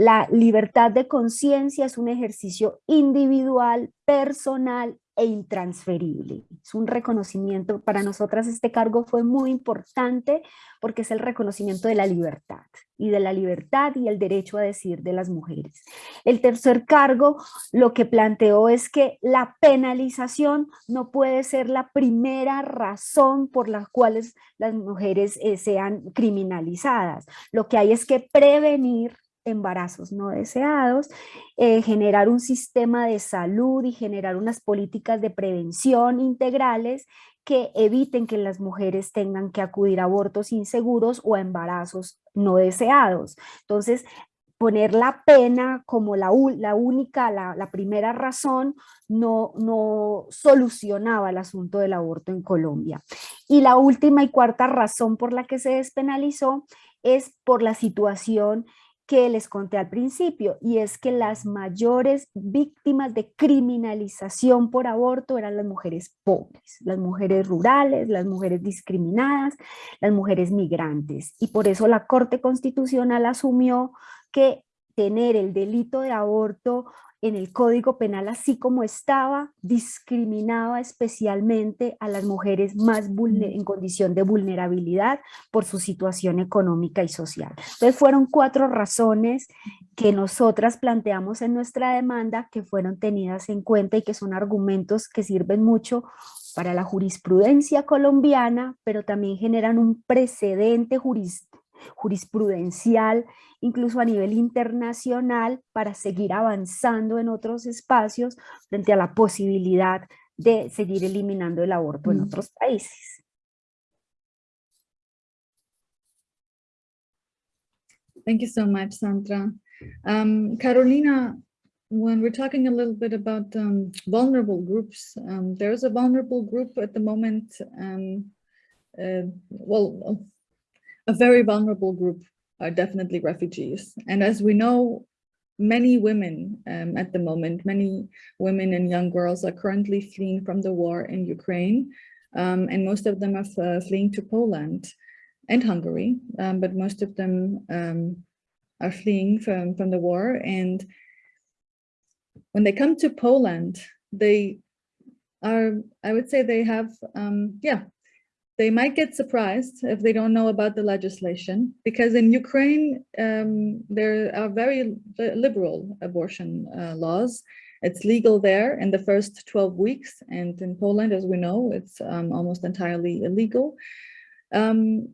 la libertad de conciencia es un ejercicio individual, personal e intransferible. Es un reconocimiento, para nosotras este cargo fue muy importante porque es el reconocimiento de la libertad y de la libertad y el derecho a decidir de las mujeres. El tercer cargo lo que planteó es que la penalización no puede ser la primera razón por la cual las mujeres eh, sean criminalizadas. Lo que hay es que prevenir embarazos no deseados, eh, generar un sistema de salud y generar unas políticas de prevención integrales que eviten que las mujeres tengan que acudir a abortos inseguros o a embarazos no deseados. Entonces, poner la pena como la, la única, la, la, primera razón, no, no solucionaba el asunto del aborto en Colombia. Y la última y cuarta razón por la que se despenalizó es por la situación que les conté al principio, y es que las mayores víctimas de criminalización por aborto eran las mujeres pobres, las mujeres rurales, las mujeres discriminadas, las mujeres migrantes. Y por eso la Corte Constitucional asumió que tener el delito de aborto en el Código Penal así como estaba, discriminaba especialmente a las mujeres más en condición de vulnerabilidad por su situación económica y social. Entonces fueron cuatro razones que nosotras planteamos en nuestra demanda que fueron tenidas en cuenta y que son argumentos que sirven mucho para la jurisprudencia colombiana, pero también generan un precedente jurídico jurisprudencial, incluso a nivel internacional, para seguir avanzando en otros espacios frente a la posibilidad de seguir eliminando el aborto en otros países. Thank you so much, Sandra. Um, Carolina, when we're talking a little bit about um, vulnerable groups, um, there's a vulnerable group at the moment, um, uh, well, a very vulnerable group are definitely refugees. And as we know, many women um, at the moment, many women and young girls are currently fleeing from the war in Ukraine. Um, and most of them are uh, fleeing to Poland and Hungary, um, but most of them um, are fleeing from, from the war. And when they come to Poland, they are, I would say they have, um, yeah, they might get surprised if they don't know about the legislation, because in Ukraine, um, there are very liberal abortion uh, laws. It's legal there in the first 12 weeks, and in Poland, as we know, it's um, almost entirely illegal. Um,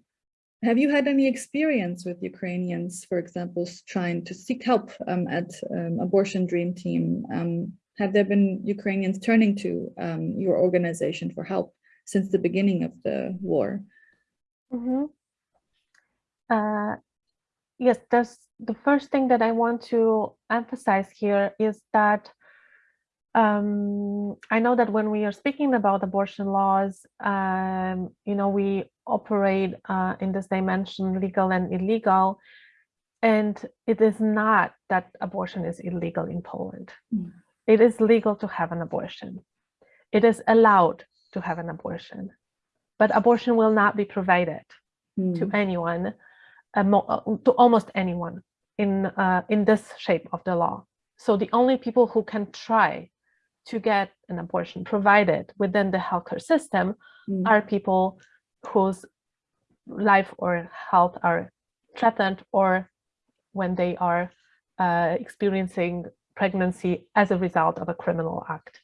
have you had any experience with Ukrainians, for example, trying to seek help um, at um, Abortion Dream Team? Um, have there been Ukrainians turning to your organization for help since the beginning of the war? Mm -hmm. uh, yes, that's the first thing that I want to emphasize here is that um, I know that when we are speaking about abortion laws, um, you know, we operate uh, in this dimension, legal and illegal. And it is not that abortion is illegal in Poland. Mm. It is legal to have an abortion. It is allowed to have an abortion, but abortion will not be provided mm. to anyone, uh, to almost anyone in, uh, in this shape of the law. So the only people who can try to get an abortion provided within the healthcare system mm. are people whose life or health are threatened or when they are uh, experiencing pregnancy as a result of a criminal act.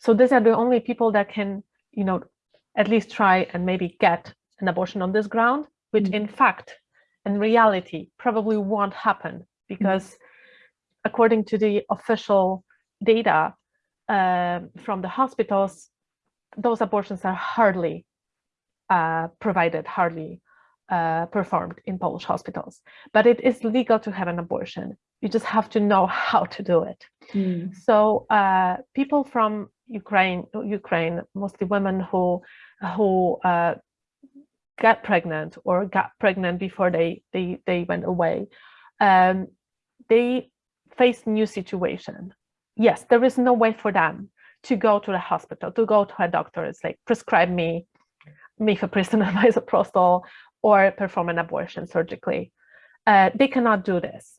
So these are the only people that can, you know, at least try and maybe get an abortion on this ground, which mm -hmm. in fact, in reality, probably won't happen because mm -hmm. according to the official data uh, from the hospitals, those abortions are hardly uh, provided, hardly uh, performed in Polish hospitals. But it is legal to have an abortion. You just have to know [LAUGHS] how to do it. Mm. So uh, people from Ukraine, Ukraine, mostly women who who uh, got pregnant or got pregnant before they they they went away, um, they face new situation. Yes, there is no way for them to go to the hospital, to go to a doctor. It's like prescribe me mifepristone [LAUGHS] and misoprostol or perform an abortion surgically. Uh, they cannot do this,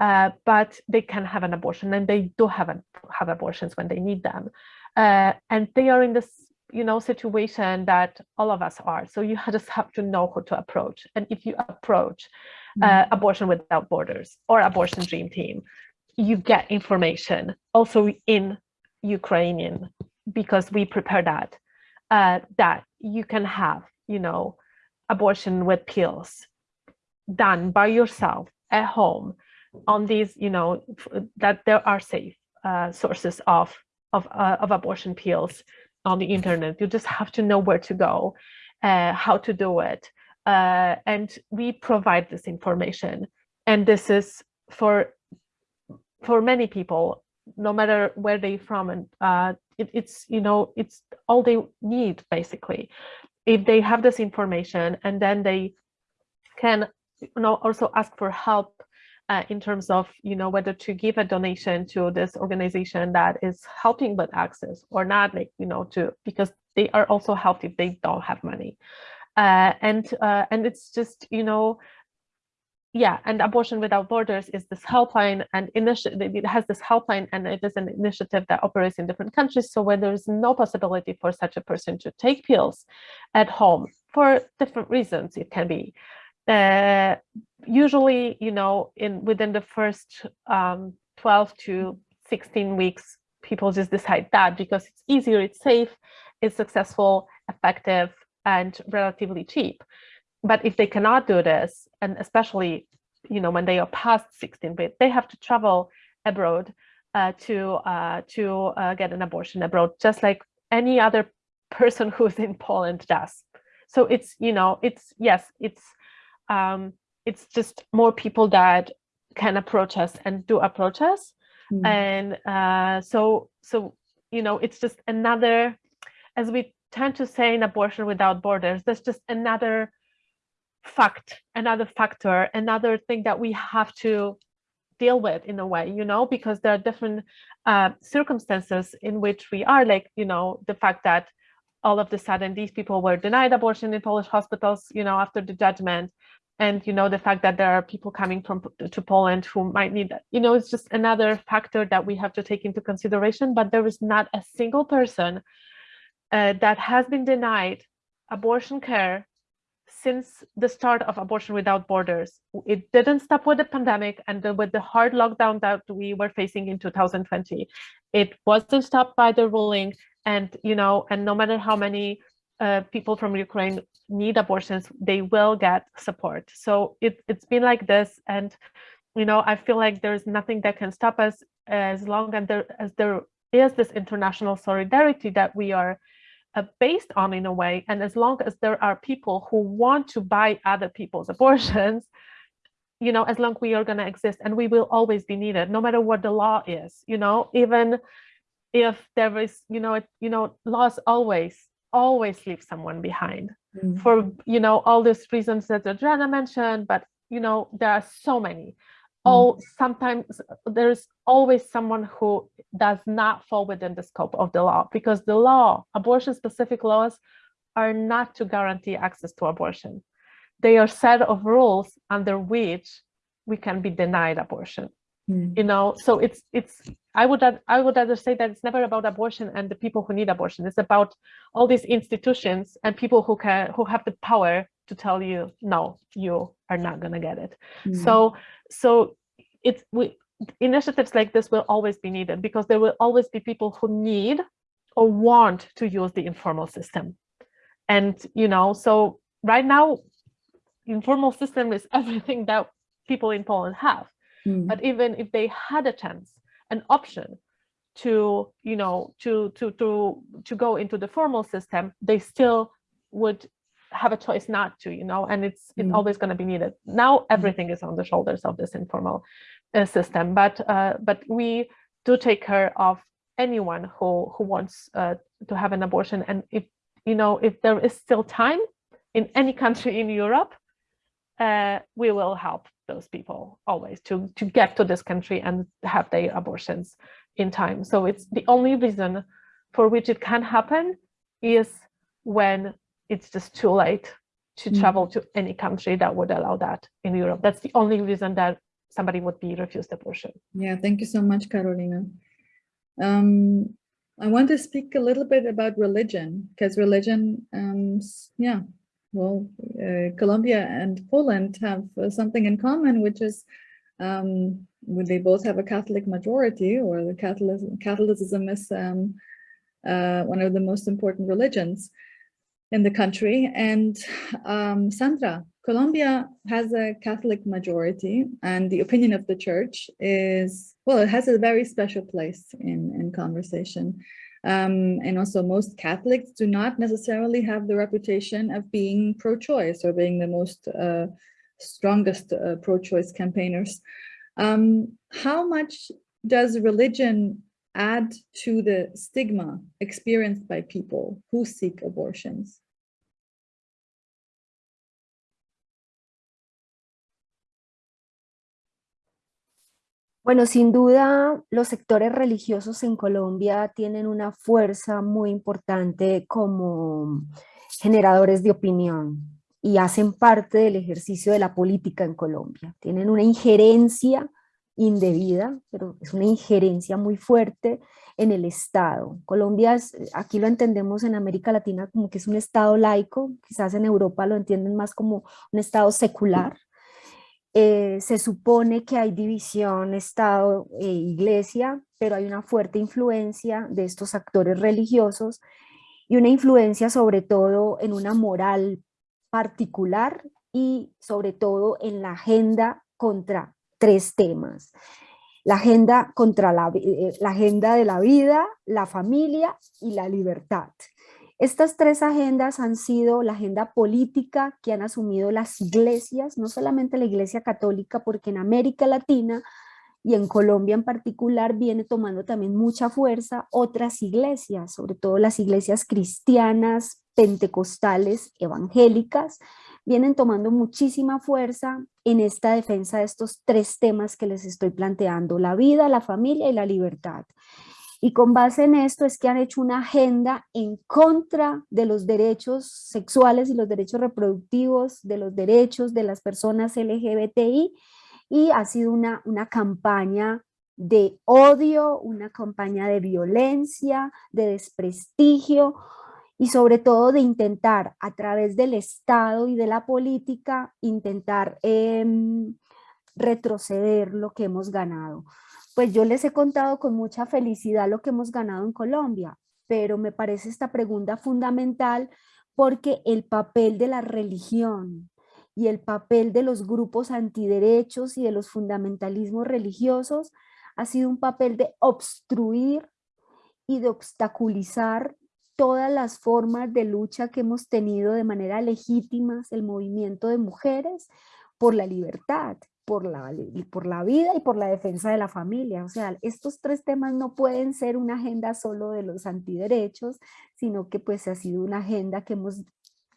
uh, but they can have an abortion and they do have, have abortions when they need them. Uh, and they are in this you know, situation that all of us are. So you [LAUGHS] just have to know who to approach. And if you approach mm. Abortion Without Borders or Abortion Dream Team, you get information also in Ukrainian because we prepare that, uh, that you can have, you know, abortion with pills done by yourself at home on these, you know, that there are safe uh, sources of, of, uh, of abortion pills on the internet. You just have to know where to go, uh, how to do it. Uh, and we provide this information. And this is for, for many people, no matter where they from and uh, it, it's you know it's all they need basically if they have this information and then they can you know also ask for help uh, in terms of you know whether to give a donation to this organization that is helping with access or not like you know to because they are also helped if they don't have money uh, and uh, and it's just you know yeah, and Abortion Without Borders is this helpline and it has this helpline and it is an initiative that operates in different countries. So where there's no possibility for such a person to take pills at home for different reasons, it can be. Uh, usually, you know, in within the first um, 12 to 16 weeks, people just decide that because it's easier, it's safe, it's successful, effective, and relatively cheap. But if they cannot do this, and especially, you know, when they are past 16 bit, they have to travel abroad uh, to uh, to uh, get an abortion abroad, just like any other [LAUGHS] person who's in Poland does. So it's, you know, it's, yes, it's, um, it's just more people that can approach us and do approach us. Mm. and uh, so so you know it's just another as we tend to say in abortion without borders that's just another fact another factor another thing that we have to deal with in a way you know because there are different uh, circumstances in which we are like you know the fact that all of a sudden these people were denied abortion in polish hospitals you know after the judgment and you know the fact that there are people coming from to Poland who might need that. You know it's just another factor that we have to take into consideration but there is not a single person uh, that has been denied abortion care since the start of abortion without borders. It didn't stop with the pandemic and the, with the hard lockdown that we were facing in 2020 it wasn't stopped by the ruling and you know and no matter how many uh, people from Ukraine need abortions, they will get support. So it, it's been like this. And, you know, I feel like there's nothing that can stop us as long as there, as there is this international solidarity that we are uh, based on in a way. And as long as there are people who want to buy other people's [LAUGHS] abortions, you know, as long as we are going to exist and we will always be needed, no matter what the law is, you know, even if there is, you know, it, you know, laws always always leave someone behind Mm. for you know all these reasons that Adriana mentioned but you know there are so many. All sometimes there's always someone who does not fall within the scope of the law because the law abortion specific laws are not to guarantee access to abortion. They are set of rules under which we can be denied abortion Mm. you know so it's it's i would i would rather say that it's never about abortion and the people who need abortion it's about all these institutions and people who can who have the power to tell you no you are not going to get it Mm. so so it's we initiatives like this will always be needed because there will always be people who need or want to use the informal system and you know so right now informal system is [LAUGHS] everything that people in poland have Mm. but even if they had a chance an option to you know to to to to go into the formal system they still would have a choice not to you know and it's it's Mm. always going to be needed now everything is on the shoulders of this informal uh, system but uh, but we do take care of anyone who who wants uh, to have an abortion and if you know if there is still time in any country in europe uh, we will help those people always to to get to this country and have their abortions in time. So it's the only reason for which it can happen is when it's just too late to Mm. travel to any country that would allow that in Europe. That's the only reason that somebody would be refused abortion. Yeah, thank you so much, Carolina. Um, I want to speak a little bit about religion because religion, um, yeah, well, uh, Colombia and Poland have uh, something in common, which is um, they both have a Catholic majority, or the Catholic Catholicism is um, uh, one of the most important religions in the country. And um, Sandra, Colombia has a Catholic majority and the opinion of the church is, well, it has a very special place in, in conversation. Um, and also most Catholics do not necessarily have the reputation of being pro-choice or being the most uh, strongest uh, pro-choice campaigners. Um, how much does religion add to the stigma experienced by people who seek abortions? Bueno, sin duda, los sectores religiosos en Colombia tienen una fuerza muy importante como generadores de opinión y hacen parte del ejercicio de la política en Colombia. Tienen una injerencia indebida, pero es una injerencia muy fuerte en el Estado. Colombia, es, aquí lo entendemos en América Latina como que es un Estado laico, quizás en Europa lo entienden más como un Estado secular. Eh, se supone que hay división Estado-Iglesia, pero hay una fuerte influencia de estos actores religiosos y una influencia sobre todo en una moral particular y sobre todo en la agenda contra tres temas. La agenda, contra la, eh, la agenda de la vida, la familia y la libertad. Estas tres agendas han sido la agenda política que han asumido las iglesias, no solamente la iglesia católica, porque en América Latina y en Colombia en particular viene tomando también mucha fuerza otras iglesias, sobre todo las iglesias cristianas, pentecostales, evangélicas, vienen tomando muchísima fuerza en esta defensa de estos tres temas que les estoy planteando, la vida, la familia y la libertad. Y con base en esto es que han hecho una agenda en contra de los derechos sexuales y los derechos reproductivos, de los derechos de las personas LGBTI, y ha sido una, una campaña de odio, una campaña de violencia, de desprestigio, y sobre todo de intentar a través del Estado y de la política, intentar em, retroceder lo que hemos ganado. Pues yo les he contado con mucha felicidad lo que hemos ganado en Colombia, pero me parece esta pregunta fundamental porque el papel de la religión y el papel de los grupos antiderechos y de los fundamentalismos religiosos ha sido un papel de obstruir y de obstaculizar todas las formas de lucha que hemos tenido de manera legítima el movimiento de mujeres por la libertad, por la, por la vida y por la defensa de la familia. O sea, estos tres temas no pueden ser una agenda solo de los antiderechos, sino que pues ha sido una agenda que hemos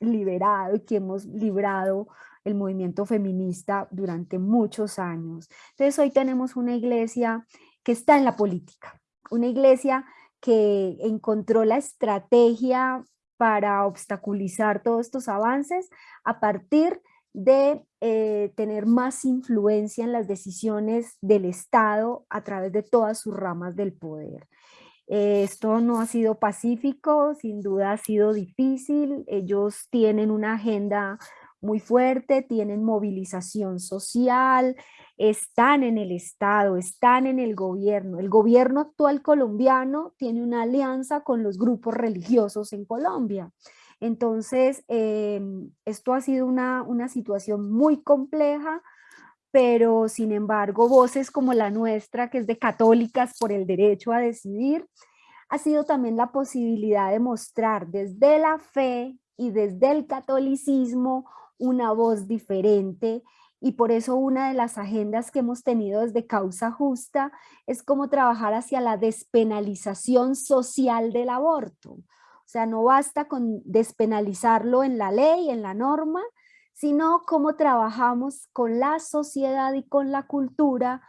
liberado y que hemos librado el movimiento feminista durante muchos años. Entonces hoy tenemos una iglesia que está en la política, una iglesia que encontró la estrategia para obstaculizar todos estos avances a partir de eh, tener más influencia en las decisiones del Estado a través de todas sus ramas del poder. Esto no ha sido pacífico, sin duda ha sido difícil, ellos tienen una agenda muy fuerte, tienen movilización social, están en el Estado, están en el gobierno. El gobierno actual colombiano tiene una alianza con los grupos religiosos en Colombia. Entonces, em, esto ha sido una, una situación muy compleja, pero sin embargo, voces como la nuestra, que es de católicas por el derecho a decidir, ha sido también la posibilidad de mostrar desde la fe y desde el catolicismo una voz diferente y por eso una de las agendas que hemos tenido desde Causa Justa es como trabajar hacia la despenalización social del aborto. Sea, no basta con despenalizarlo en la ley, en la norma, sino cómo trabajamos con la sociedad y con la cultura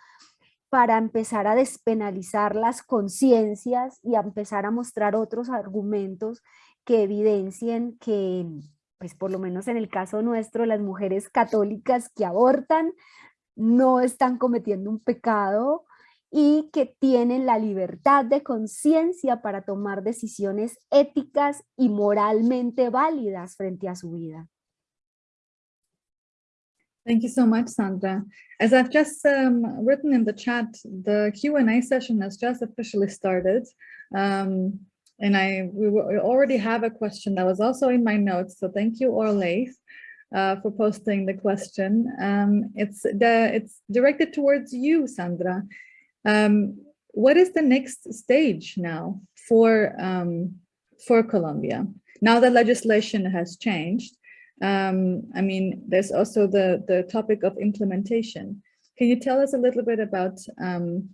para empezar a despenalizar las conciencias y a empezar a mostrar otros argumentos que evidencien que, pues por lo menos en el caso nuestro, las mujeres católicas que abortan no están cometiendo un pecado y que tienen la libertad de conciencia para tomar decisiones éticas y moralmente válidas frente a su vida. Thank you so much, Sandra. As I've just um, written in the chat, the Q&A session has just officially started. Um, And I we, already have a question that was also in my notes. So thank you, Orlaith, uh, for posting the question. Um, it's the it's directed towards you, Sandra. Um, what is the next stage now for um, for Colombia? Now that legislation has changed, um, I mean, there's also the the topic of implementation. Can you tell us a little bit about um,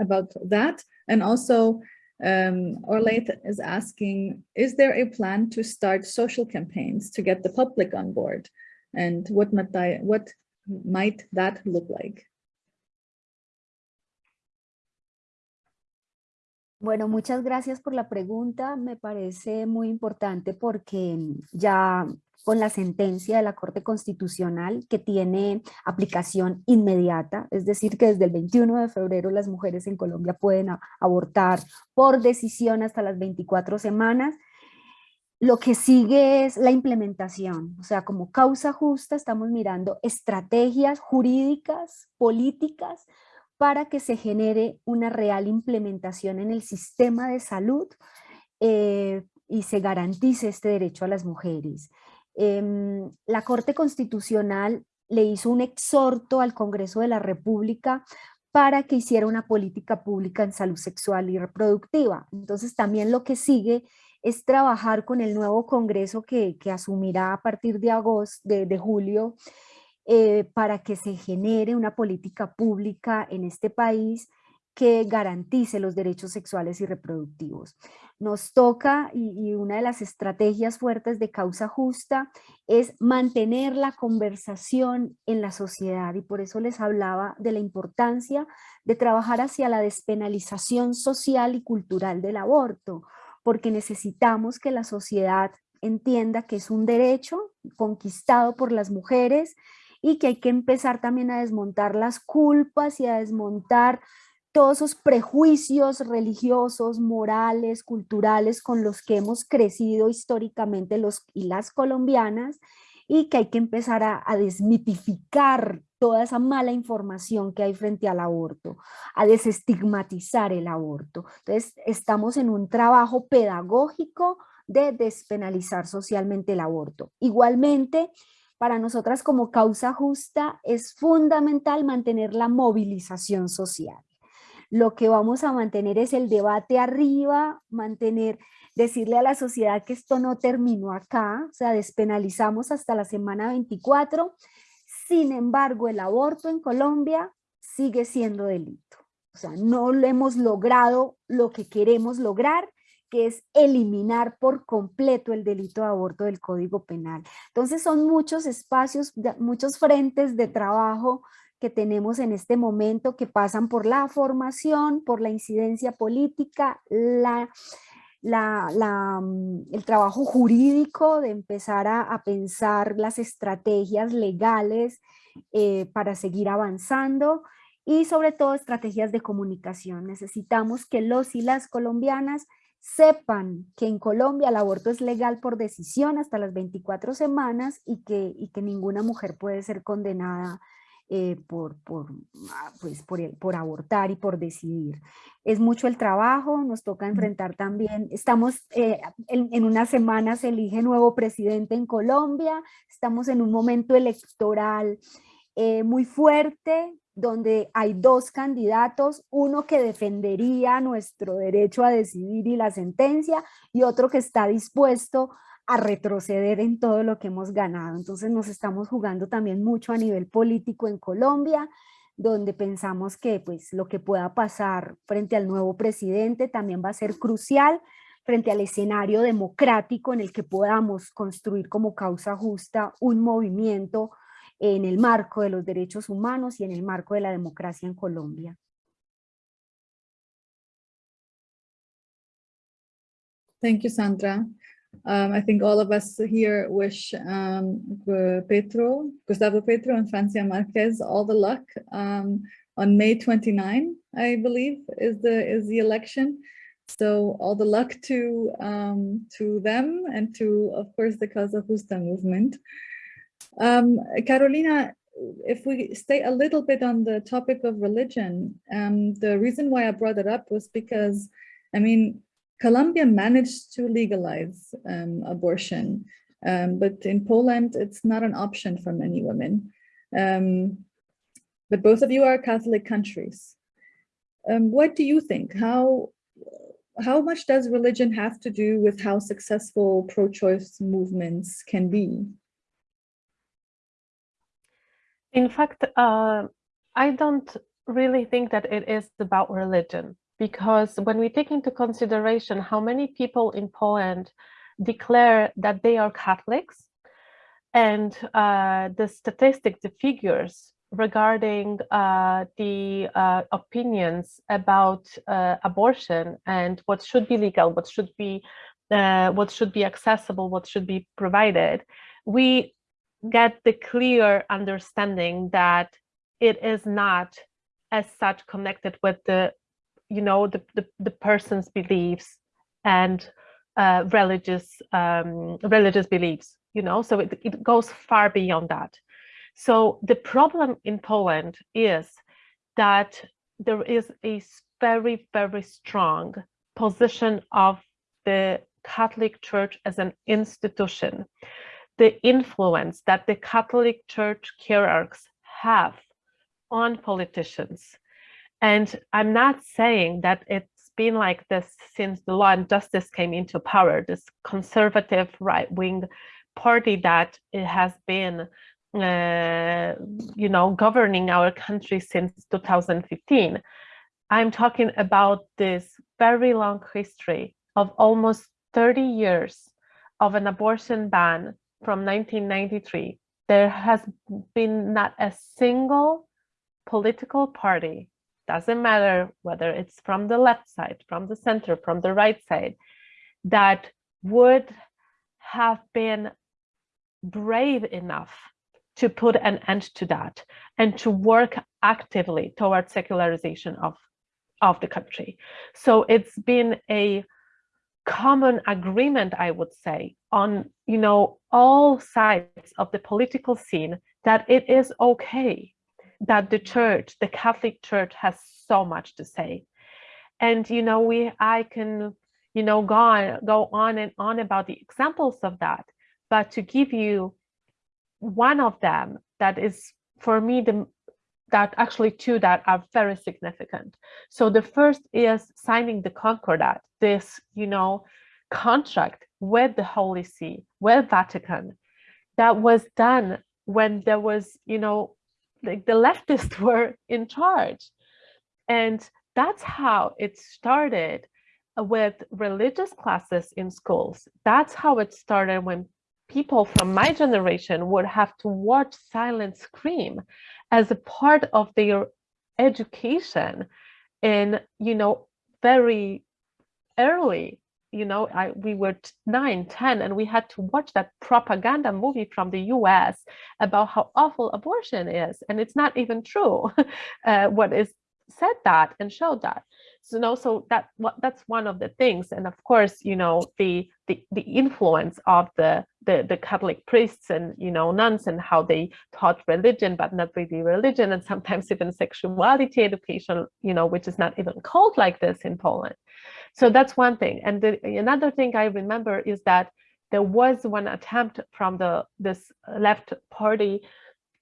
about that and also um, Orlaith is asking, is there a plan to start social campaigns to get the public on board? And what might, what might that look like? Bueno, muchas gracias por la pregunta. Me parece muy importante porque ya con la sentencia de la Corte Constitucional que tiene aplicación inmediata, es decir que desde el 21 de febrero las mujeres en Colombia pueden abortar por decisión hasta las 24 semanas. Lo que sigue es la implementación, o sea, como causa justa estamos mirando estrategias jurídicas, políticas, para que se genere una real implementación en el sistema de salud eh, y se garantice este derecho a las mujeres. Em, la Corte Constitucional le hizo un exhorto al Congreso de la República para que hiciera una política pública en salud sexual y reproductiva. Entonces también lo que sigue es trabajar con el nuevo Congreso que, asumirá a partir de agosto, de, julio, eh, para que se genere una política pública en este país que garantice los derechos sexuales y reproductivos. Nos toca, y, y, una de las estrategias fuertes de causa justa es mantener la conversación en la sociedad y por eso les hablaba de la importancia de trabajar hacia la despenalización social y cultural del aborto, porque necesitamos que la sociedad entienda que es un derecho conquistado por las mujeres y que hay que empezar también a desmontar las culpas y a desmontar todos esos prejuicios religiosos, morales, culturales con los que hemos crecido históricamente los y las colombianas y que hay que empezar a, desmitificar toda esa mala información que hay frente al aborto, a desestigmatizar el aborto. Entonces, estamos en un trabajo pedagógico de despenalizar socialmente el aborto. Igualmente, para nosotras como causa justa es fundamental mantener la movilización social lo que vamos a mantener es el debate arriba, mantener, decirle a la sociedad que esto no terminó acá, o sea, despenalizamos hasta la semana 24, sin embargo, el aborto en Colombia sigue siendo delito. O sea, no lo hemos logrado lo que queremos lograr, que es eliminar por completo el delito de aborto del Código Penal. Entonces son muchos espacios, muchos frentes de trabajo que tenemos en este momento que pasan por la formación, por la incidencia política, la, la, la, mm, el trabajo jurídico de empezar a, pensar las estrategias legales eh, para seguir avanzando y sobre todo estrategias de comunicación. Necesitamos que los y las colombianas sepan que en Colombia el aborto es legal por decisión hasta las 24 semanas y que, y que ninguna mujer puede ser condenada eh, por, por, ah, pues por, por, abortar y por decidir. Es mucho el trabajo, nos toca enfrentar también, estamos eh, en, en una semana se elige nuevo presidente en Colombia, estamos en un momento electoral eh, muy fuerte, donde hay dos candidatos, uno que defendería nuestro derecho a decidir y la sentencia, y otro que está dispuesto a retroceder en todo lo que hemos ganado. Entonces nos estamos jugando también mucho a nivel político en Colombia, donde pensamos que pues lo que pueda pasar frente al nuevo presidente también va a ser crucial frente al escenario democrático en el que podamos construir como causa justa un movimiento en el marco de los derechos humanos y en el marco de la democracia en Colombia. Thank you, Sandra. Um, I think all of us here wish um, Petro, Gustavo Petro and Francia Marquez all the luck um, on May 29, I believe, is the is the election. So all the luck to um, to them and to, of course, the Causa Justa movement. Um, Carolina, if we stay a little bit on the topic of religion, um, the reason why I brought it up was because, I mean, Colombia managed to legalize um, abortion, um, but in Poland, it's not an option for many women. Um, but both of you are Catholic countries. Um, what do you think? How, how much does religion have to do with how successful pro-choice movements can be? In fact, uh, I don't really think that it is about religion because when we take into consideration how many people in Poland declare that they are Catholics and uh, the statistics, the figures regarding uh, the uh, opinions about uh, abortion and what should be legal, what should be uh, what should be accessible, what should be provided, we get the clear understanding that it is not as such connected with the you know, the, the, the person's beliefs and uh, religious um, religious beliefs, you know, so it, it goes far beyond that. So the problem in Poland is that there is a very, very strong position of the Catholic Church as an institution. The influence that the Catholic Church hierarchs have on politicians and I'm not saying that it's been like this since the law and justice came into power, this conservative right-wing party that it has been uh, you know, governing our country since 2015. I'm talking about this very long history of almost 30 years of an abortion ban from 1993. There has been not a single political party, doesn't matter whether it's from the left side, from the center, from the right side, that would have been brave enough to put an end to that and to work actively towards secularization of, of the country. So it's been a common agreement, I would say, on you know all sides of the political scene that it is okay that the church, the Catholic Church, has so much to say. And you know, we I can you know go on go on and on about the examples of that, but to give you one of them that is for me the that actually two that are very significant. So the first is signing the Concordat, this, you know, contract with the Holy See, with Vatican, that was done when there was, you know, like the leftists [LAUGHS] were in charge. And that's how it started with religious classes in schools. That's how it started when people from my generation would have to watch silent scream as a part of their education in you know very early you know I, we were 9 10 and we had to watch that propaganda movie from the us about how awful abortion is. And it's not even true [LAUGHS] uh, what is said that and showed that. So you know so that what that's one of the things. And of course you know the the, the influence of the, the the catholic priests and you know nuns and how they taught religion but not really religion and sometimes [LAUGHS] even sexuality education you know which is not even called like this in poland. So that's one thing. And the, another thing i remember is that there was one attempt from the this left party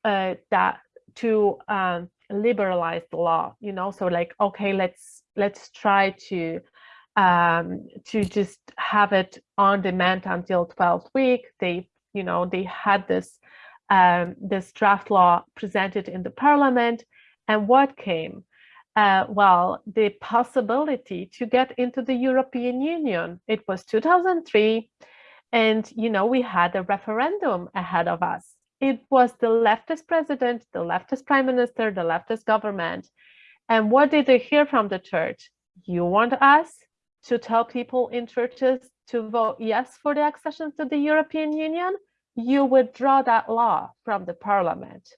uh, that to um, liberalize the law you know? So like okay let's let's try to um to just have it on demand until 12th week. They you know they had this um this draft law presented in the parliament. And what came? Uh, well, the possibility to get into the European Union. It was 2003, and you know we had a referendum ahead of us it was the leftist president, the leftist prime minister, the leftist government. And what did they hear from the church? You want us to tell people in churches to vote yes for the accession to the European Union? You withdraw that law from the parliament.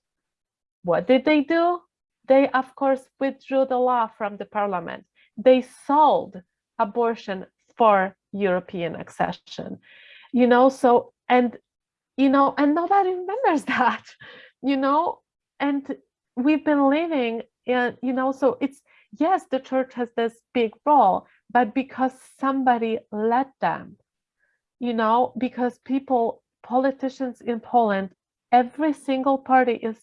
What did they do? They, of course, withdrew the law from the parliament. They sold abortion for European accession. You know, so, and you know, and nobody remembers [LAUGHS] that, you know, and we've been living in, you know, so it's, yes, the church has this big role, but because somebody let them, you know, because people, politicians in Poland, every single party is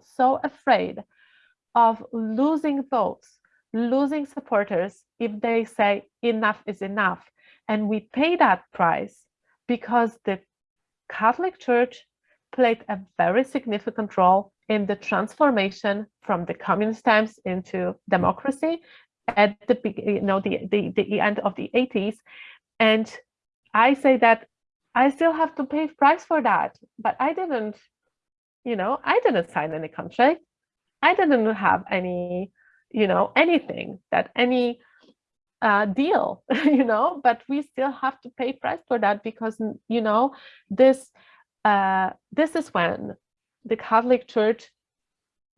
so afraid of losing votes, losing supporters if they say enough is enough. And we pay that price because the Catholic Church played a very significant role in the transformation from the communist times into democracy at the you know the, the, the end of the 80s. And I say that I still have to pay price for that, but I didn't, you know, I didn't sign any contract. I didn't have any, you know, anything that any uh, deal, [LAUGHS] you know, but we still have to pay price for that because, you know, this uh, this is when the Catholic Church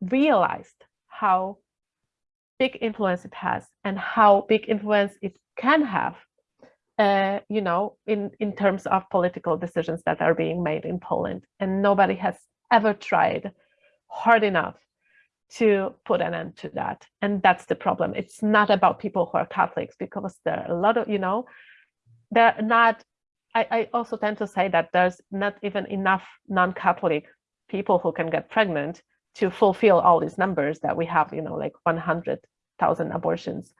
realized how big influence it has and how big influence it can have, uh, you know, in, in terms of political decisions that are being made in Poland. And nobody has ever tried hard enough to put an end to that. And that's the problem. It's not about people who are Catholics because there are a lot of, you know, they're not, I, I also tend to say that there's not even enough non-Catholic people who can get pregnant to fulfill all these numbers that we have, you know, like 100,000 abortions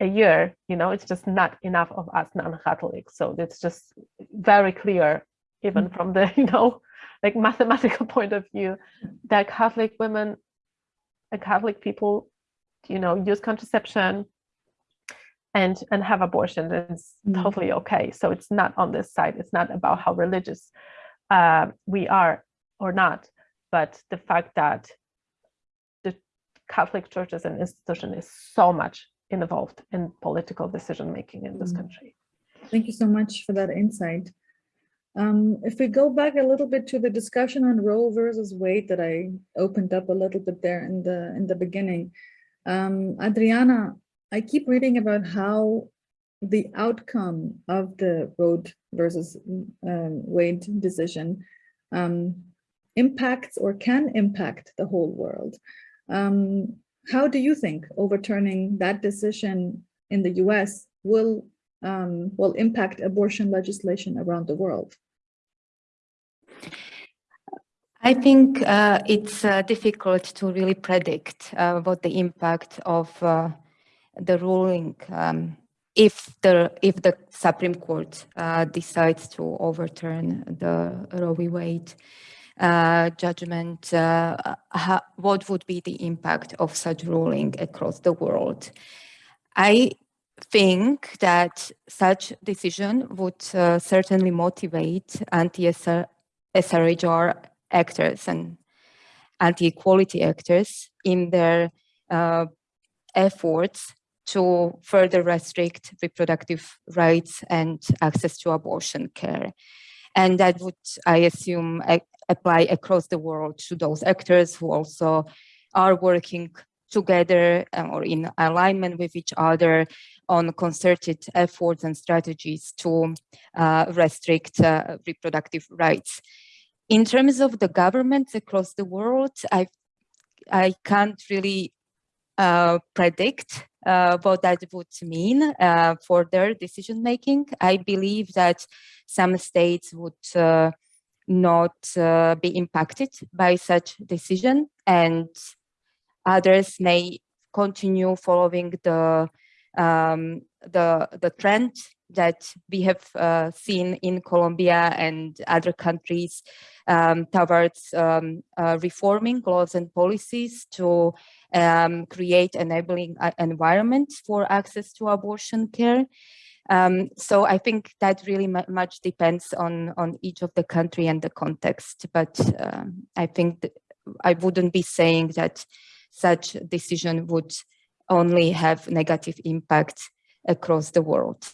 a year, you know, it's just not enough of us non-Catholics. So it's just very clear, even mm from the, [LAUGHS] you know, like mathematical [LAUGHS] point of view, that Catholic women and Catholic people, you know, use contraception and and have abortion It's Mm. totally okay. So it's not on this side. It's not about how religious uh, we are or not, but the fact that the Catholic Church as an institution is so much involved in political decision making in this Mm. country. Thank you so much for that insight. Um, if we go back a little bit to the discussion on Roe versus Wade that I opened up a little bit there in the in the beginning, um, Adriana, I keep reading about how the outcome of the Roe versus um, Wade decision um, impacts or can impact the whole world. Um, how do you think overturning that decision in the US will um, will impact abortion legislation around the world? I think uh, it's uh, difficult to really predict uh, what the impact of uh, the ruling um, if the if the Supreme Court uh, decides to overturn the Roe v. Wade uh, judgment. what would be the impact of such ruling across the world? I think that such decision would certainly motivate anti-SRHR actors and anti-equality actors in their uh, efforts to further restrict reproductive rights and access to abortion care. And that would, I assume, apply across the world to those actors who also are working together uh, or in alignment with each other on concerted efforts and strategies to uh, restrict uh, reproductive rights. In terms of the governments across the world, I I can't really uh, predict uh, what that would mean uh, for their decision making. I believe that some states would uh, not uh, be impacted by such decision, and others may continue following the um, the the trend that we have uh, seen in Colombia and other countries um, towards um, uh, reforming laws and policies to um, create enabling uh, environment for access to abortion care. Um, so I think that really much depends on on each of the country and the context. But um, I think I wouldn't be saying that such decision would only have negative impact across the world.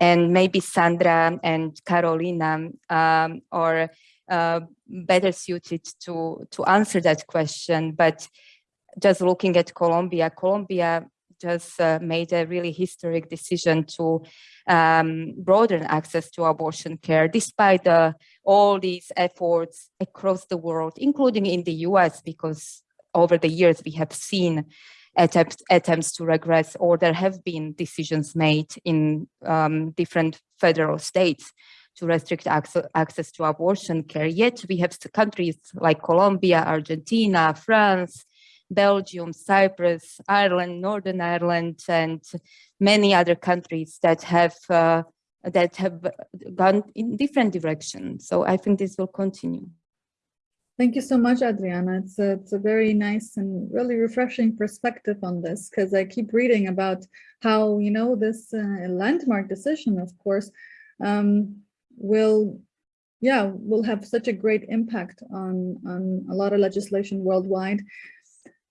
And maybe Sandra and Carolina um, are uh, better suited to, to answer that question. But just looking at Colombia, Colombia just uh, made a really historic decision to um, broaden access to abortion care, despite uh, all these efforts across the world, including in the US, because over the years we have seen attempts, attempts to regress, or there have been decisions made in um, different federal states to restrict access, to abortion care. Yet we have countries like Colombia, Argentina, France, Belgium, Cyprus, Ireland, Northern Ireland, and many other countries that have uh, that have gone in different directions. So I think this will continue. Thank you so much, Adriana. It's a, it's a very nice and really refreshing perspective on this because I keep reading about how, you know, this uh, landmark decision, of course, um, will, yeah, will have such a great impact on, on a lot of legislation worldwide.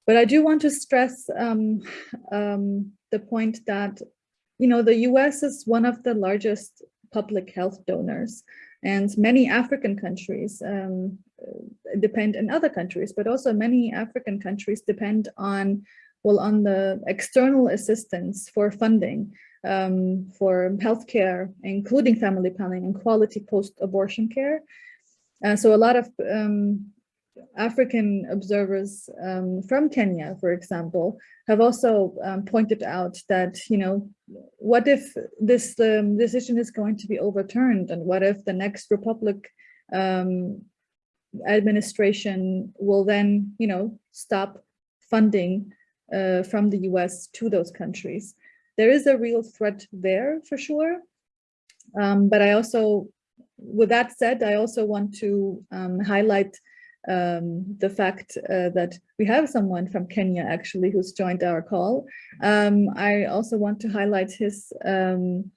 But I do want to stress um, um, the point that, you know, the US is one of the largest public health donors and many African countries um, depend in other countries, but also many African countries depend on, well, on the external assistance for funding um, for healthcare, including family planning and quality post-abortion care. Uh, so a lot of um, African observers um, from Kenya, for example, have also um, pointed out that, you know, what if this um, decision is going to be overturned and what if the next Republic um, administration will then, you know, stop funding uh, from the US to those countries. There is a real threat there for sure. Um, but I also with that said, I also want to um, highlight um, the fact uh, that we have someone from Kenya actually who's joined our call. Um, I also want to highlight his um,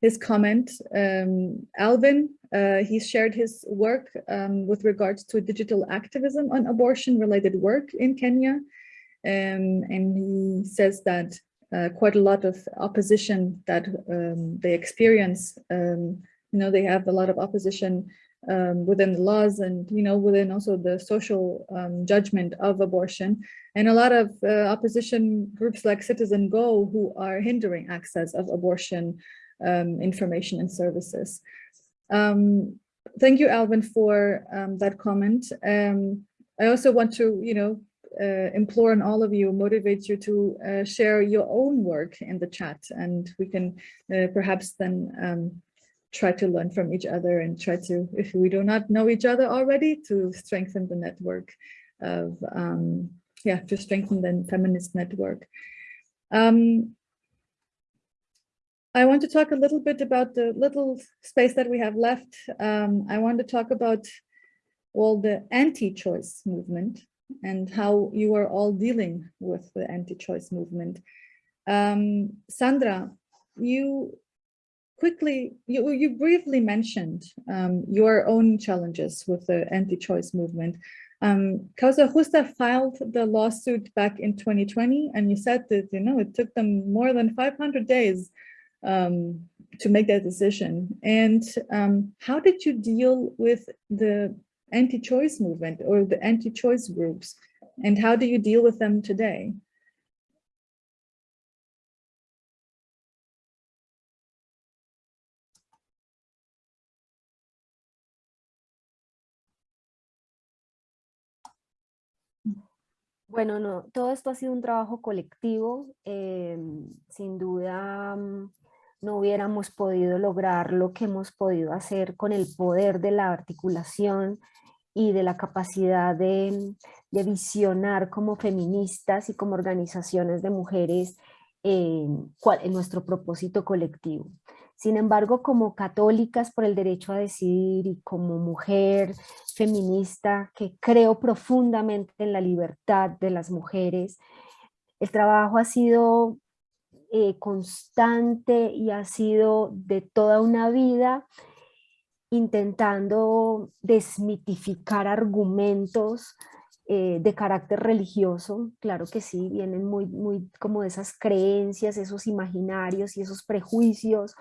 his comment. Um, Alvin, uh, he shared his work um, with regards to digital activism on abortion related work in Kenya. Um, and he says that uh, quite a lot of opposition that they experience, you know, they have a lot of opposition um, within the laws and, you know, within also the social um, judgment of abortion. And a lot of uh, opposition groups like Citizen Go who are hindering access of abortion um, information and services. Um, thank you, Alvin, for um, that comment. Um, I also want to, you know, uh, implore on all of you, motivate you to uh, share your own work in the chat and we can uh, perhaps then try to learn from each other and try to, if we do not know each other already, to strengthen the network of, um, yeah, to strengthen the feminist network. Um, I want to talk a little bit about the little space that we have left. Um, I want to talk about all the anti-choice movement and how you are all dealing with the anti-choice movement. Um, Sandra, you quickly, you, you briefly mentioned um, your own challenges with the anti-choice movement. Um, Causa Justa filed the lawsuit back in 2020, and you said that, you know, it took them more than 500 days um, to make that decision. And um, how did you deal with the anti-choice movement or the anti-choice groups? And how do you deal with them today? Bueno, no, todo esto ha sido un trabajo colectivo. Eh, sin duda mm, no hubiéramos podido lograr lo que hemos podido hacer con el poder de la articulación y de la capacidad de, visionar como feministas y como organizaciones de mujeres eh, en nuestro propósito colectivo. Sin embargo, como católicas por el derecho a decidir y como mujer feminista que creo profundamente en la libertad de las mujeres, el trabajo ha sido eh, constante y ha sido de toda una vida intentando desmitificar argumentos eh, de carácter religioso, claro que sí, vienen muy, muy como de esas creencias, esos imaginarios y esos prejuicios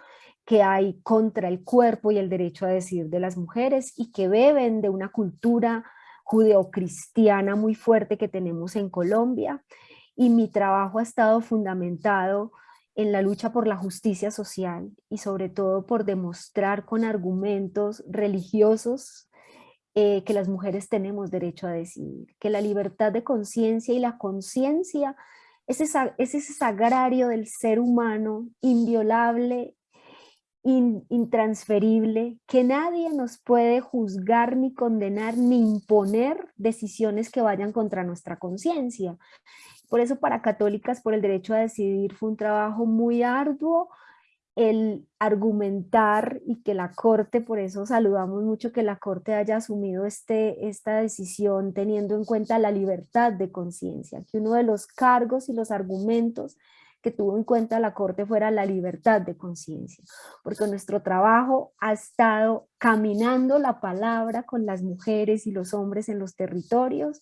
que hay contra el cuerpo y el derecho a decidir de las mujeres y que beben de una cultura judeocristiana muy fuerte que tenemos en Colombia. Y mi trabajo ha estado fundamentado en la lucha por la justicia social y sobre todo por demostrar con argumentos religiosos eh, que las mujeres tenemos derecho a decidir, que la libertad de conciencia y la conciencia es, es ese sagrario del ser humano inviolable intransferible, que nadie nos puede juzgar, ni condenar, ni imponer decisiones que vayan contra nuestra conciencia. Por eso para Católicas por el Derecho a Decidir fue un trabajo muy arduo el argumentar y que la Corte, por eso saludamos mucho que la Corte haya asumido este, esta decisión teniendo en cuenta la libertad de conciencia, que uno de los cargos y los argumentos que tuvo en cuenta la Corte fuera la libertad de conciencia, porque nuestro trabajo ha estado caminando la palabra con las mujeres y los hombres en los territorios,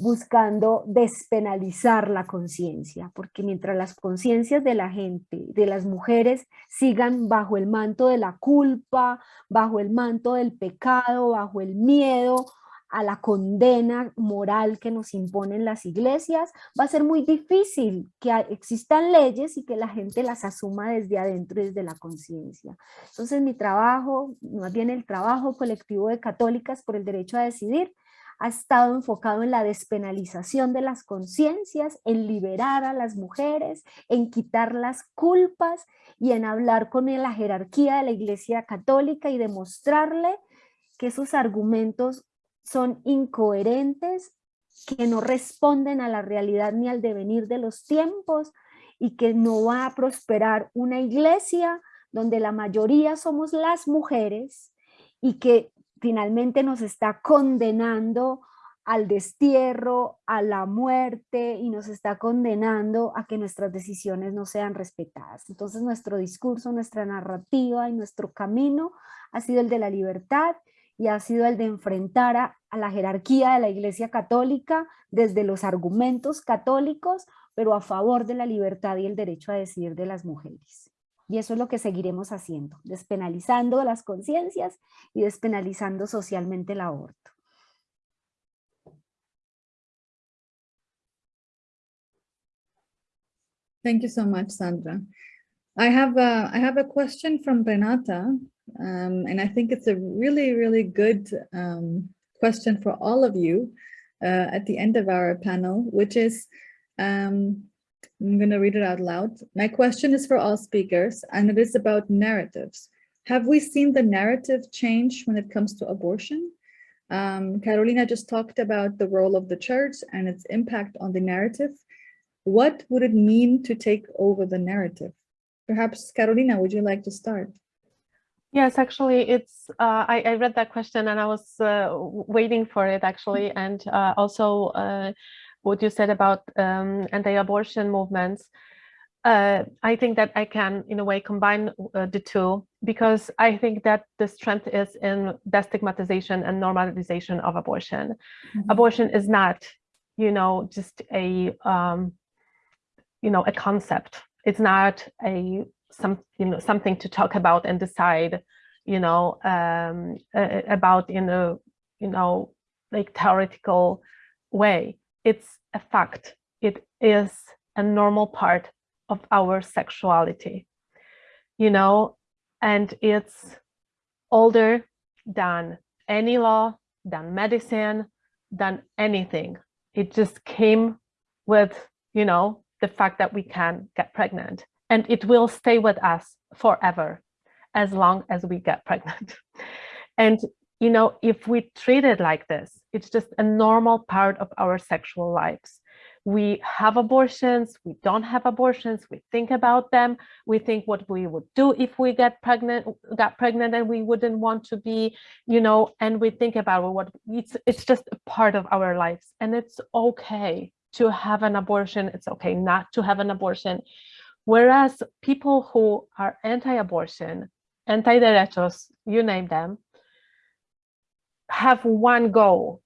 buscando despenalizar la conciencia, porque mientras las conciencias de la gente, de las mujeres, sigan bajo el manto de la culpa, bajo el manto del pecado, bajo el miedo, a la condena moral que nos imponen las iglesias, va a ser muy difícil que existan leyes y que la gente las asuma desde adentro, desde la conciencia. Entonces mi trabajo, más bien el trabajo colectivo de católicas por el derecho a decidir, ha estado enfocado en la despenalización de las conciencias, en liberar a las mujeres, en quitar las culpas y en hablar con la jerarquía de la iglesia católica y demostrarle que esos argumentos son incoherentes, que no responden a la realidad ni al devenir de los tiempos y que no va a prosperar una iglesia donde la mayoría somos las mujeres y que finalmente nos está condenando al destierro, a la muerte y nos está condenando a que nuestras decisiones no sean respetadas. Entonces nuestro discurso, nuestra narrativa y nuestro camino ha sido el de la libertad y ha sido el de enfrentar a, la jerarquía de la Iglesia Católica desde los argumentos católicos, pero a favor de la libertad y el derecho a decidir de las mujeres. Y eso es lo que seguiremos haciendo, despenalizando las conciencias y despenalizando socialmente el aborto. Thank you so much, Sandra. I have a, I have a question from Renata, um, and I think it's a really, really good um, question for all of you uh, at the end of our panel, which is, um, I'm going to read it out loud. My question is for all speakers, and it is about narratives. Have we seen the narrative change when it comes to abortion? Um, Carolina just talked about the role of the church and its impact on the narrative. What would it mean to take over the narrative? Perhaps Carolina, would you like to start? Yes, actually, it's uh, I, I read that question and I was uh, waiting for it actually, and uh, also uh, what you said about um, anti-abortion movements. Uh, I think that I can, in a way, combine uh, the two because I think that the strength is in destigmatization and normalization of abortion. Mhm. Abortion is not, you know, just a, um, you know, a concept. It's not a some, you know, something to talk about and decide, you know, um, uh, about in a, you know, like theoretical way. It's a fact. It is a normal part of our sexuality, you know, and it's older than any law, than medicine, than anything. It just came with, you know, the fact that we can get pregnant and it will stay with us forever as long as we get pregnant. [LAUGHS] And, you know, if we treat it like this, it's just a normal part of our sexual lives. We have abortions, we don't have abortions, we think about them, we think what we would do if we get pregnant, got pregnant and we wouldn't want to be, you know, and we think about what it's it's just a part of our lives. And it's okay to have an abortion, it's okay not to have an abortion. Whereas people who are anti-abortion, anti-derechos, you name them, have one goal,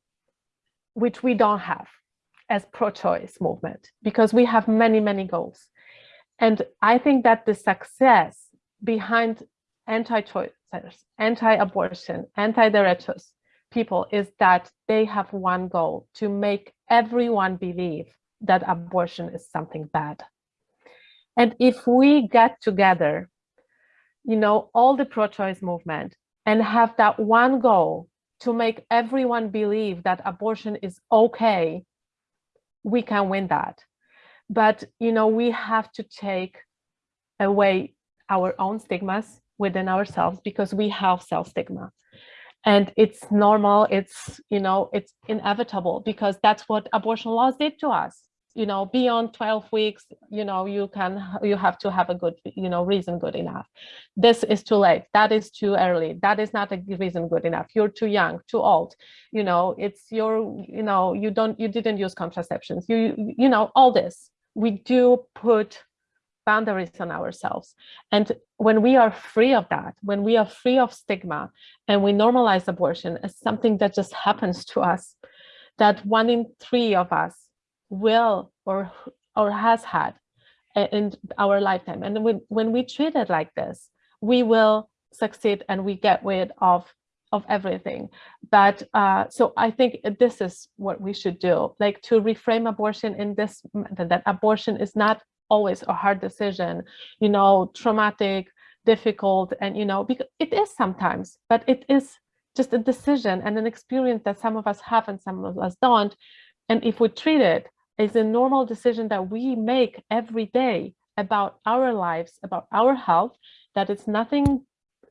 which we don't have as pro-choice movement, because we have many, many goals. And I think that the success behind anti-choicers, anti-abortion, anti-derechos people is that they have one goal, to make everyone believe that abortion is something bad. And if we get together, you know, all the pro-choice movement and have that one goal to make everyone believe that abortion is okay, we can win that. But, you know, we have to take away our own stigmas within ourselves because we have self-stigma. And it's normal, it's, you know, it's inevitable because that's what abortion laws did to us you know beyond 12 weeks you know you can you have to have a good you know reason good enough. This is too late. That is too early. That is not a reason good enough. You're too young too old. You know it's your you know you don't you didn't use contraceptions. You you know all this. We do put boundaries on ourselves. And when we are free of that when we are free of stigma and we normalize abortion as something that just happens to us that one in three of us will or or has had in our lifetime. And when, when we treat it like this we will succeed and we get rid of of everything. But uh, so i think this is what we should do like to reframe abortion in this that abortion is not always a hard decision you know traumatic difficult and you know because it is sometimes but it is just a decision and an experience that some of us have and some of us don't. And if we treat it is a normal decision that we make every day about our lives, about our health, that it's nothing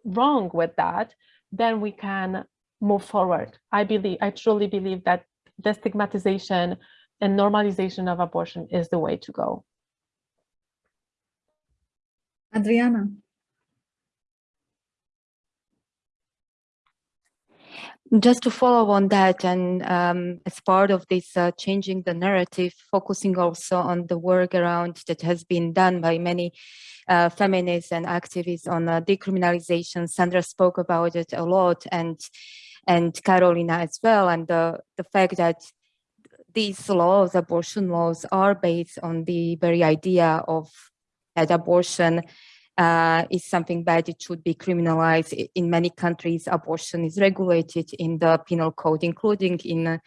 wrong with that, then we can move forward. I believe, I truly believe that destigmatization and normalization of abortion is the way to go. Adriana. Just to follow on that and um, as part of this uh, changing the narrative, focusing also on the work around that has been done by many uh, feminists and activists on uh, decriminalization. Sandra spoke about it a lot and and Carolina as well. And the, the fact that these laws, abortion laws, are based on the very idea of that abortion uh, is something bad, it should be criminalized. In many countries, abortion is regulated in the penal code, including in uh,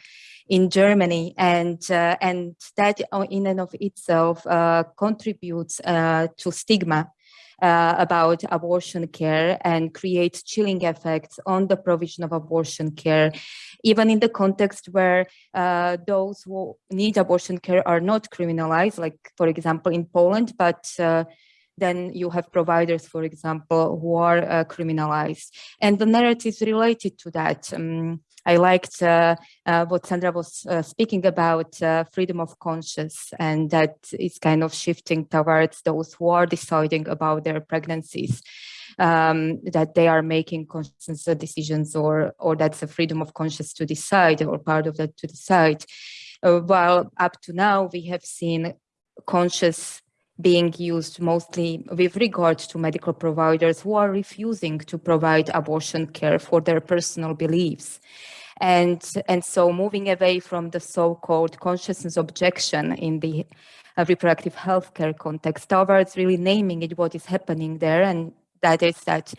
in Germany, and uh, and that in and of itself uh, contributes uh, to stigma uh, about abortion care and creates chilling effects on the provision of abortion care, even in the context where uh, those who need abortion care are not criminalized, like for example in Poland, but uh, then you have providers, for example, who are uh, criminalized. And the narratives related to that. Um, I liked uh, uh, what Sandra was uh, speaking about uh, freedom of conscience and that is kind of shifting towards those who are deciding about their pregnancies. Um, that they are making conscious decisions or or that's a freedom of conscience to decide or part of that to decide. Uh, while up to now we have seen conscious being used mostly with regard to medical providers who are refusing to provide abortion care for their personal beliefs. And, and so moving away from the so-called conscientious objection in the uh, reproductive healthcare context towards really naming it what is happening there and that is that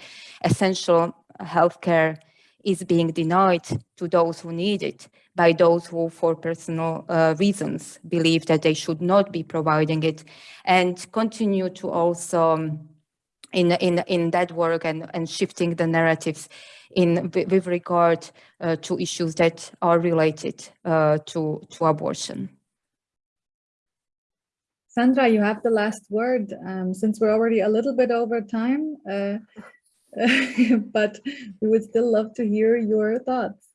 essential healthcare is being denied to those who need it by those who for personal uh, reasons believe that they should not be providing it and continue to also um, in, in, in that work and, and shifting the narratives in with regard uh, to issues that are related uh, to, to abortion. Sandra, you have the last word um, since we're already a little bit over time, uh, [LAUGHS] but we would still love to hear your thoughts.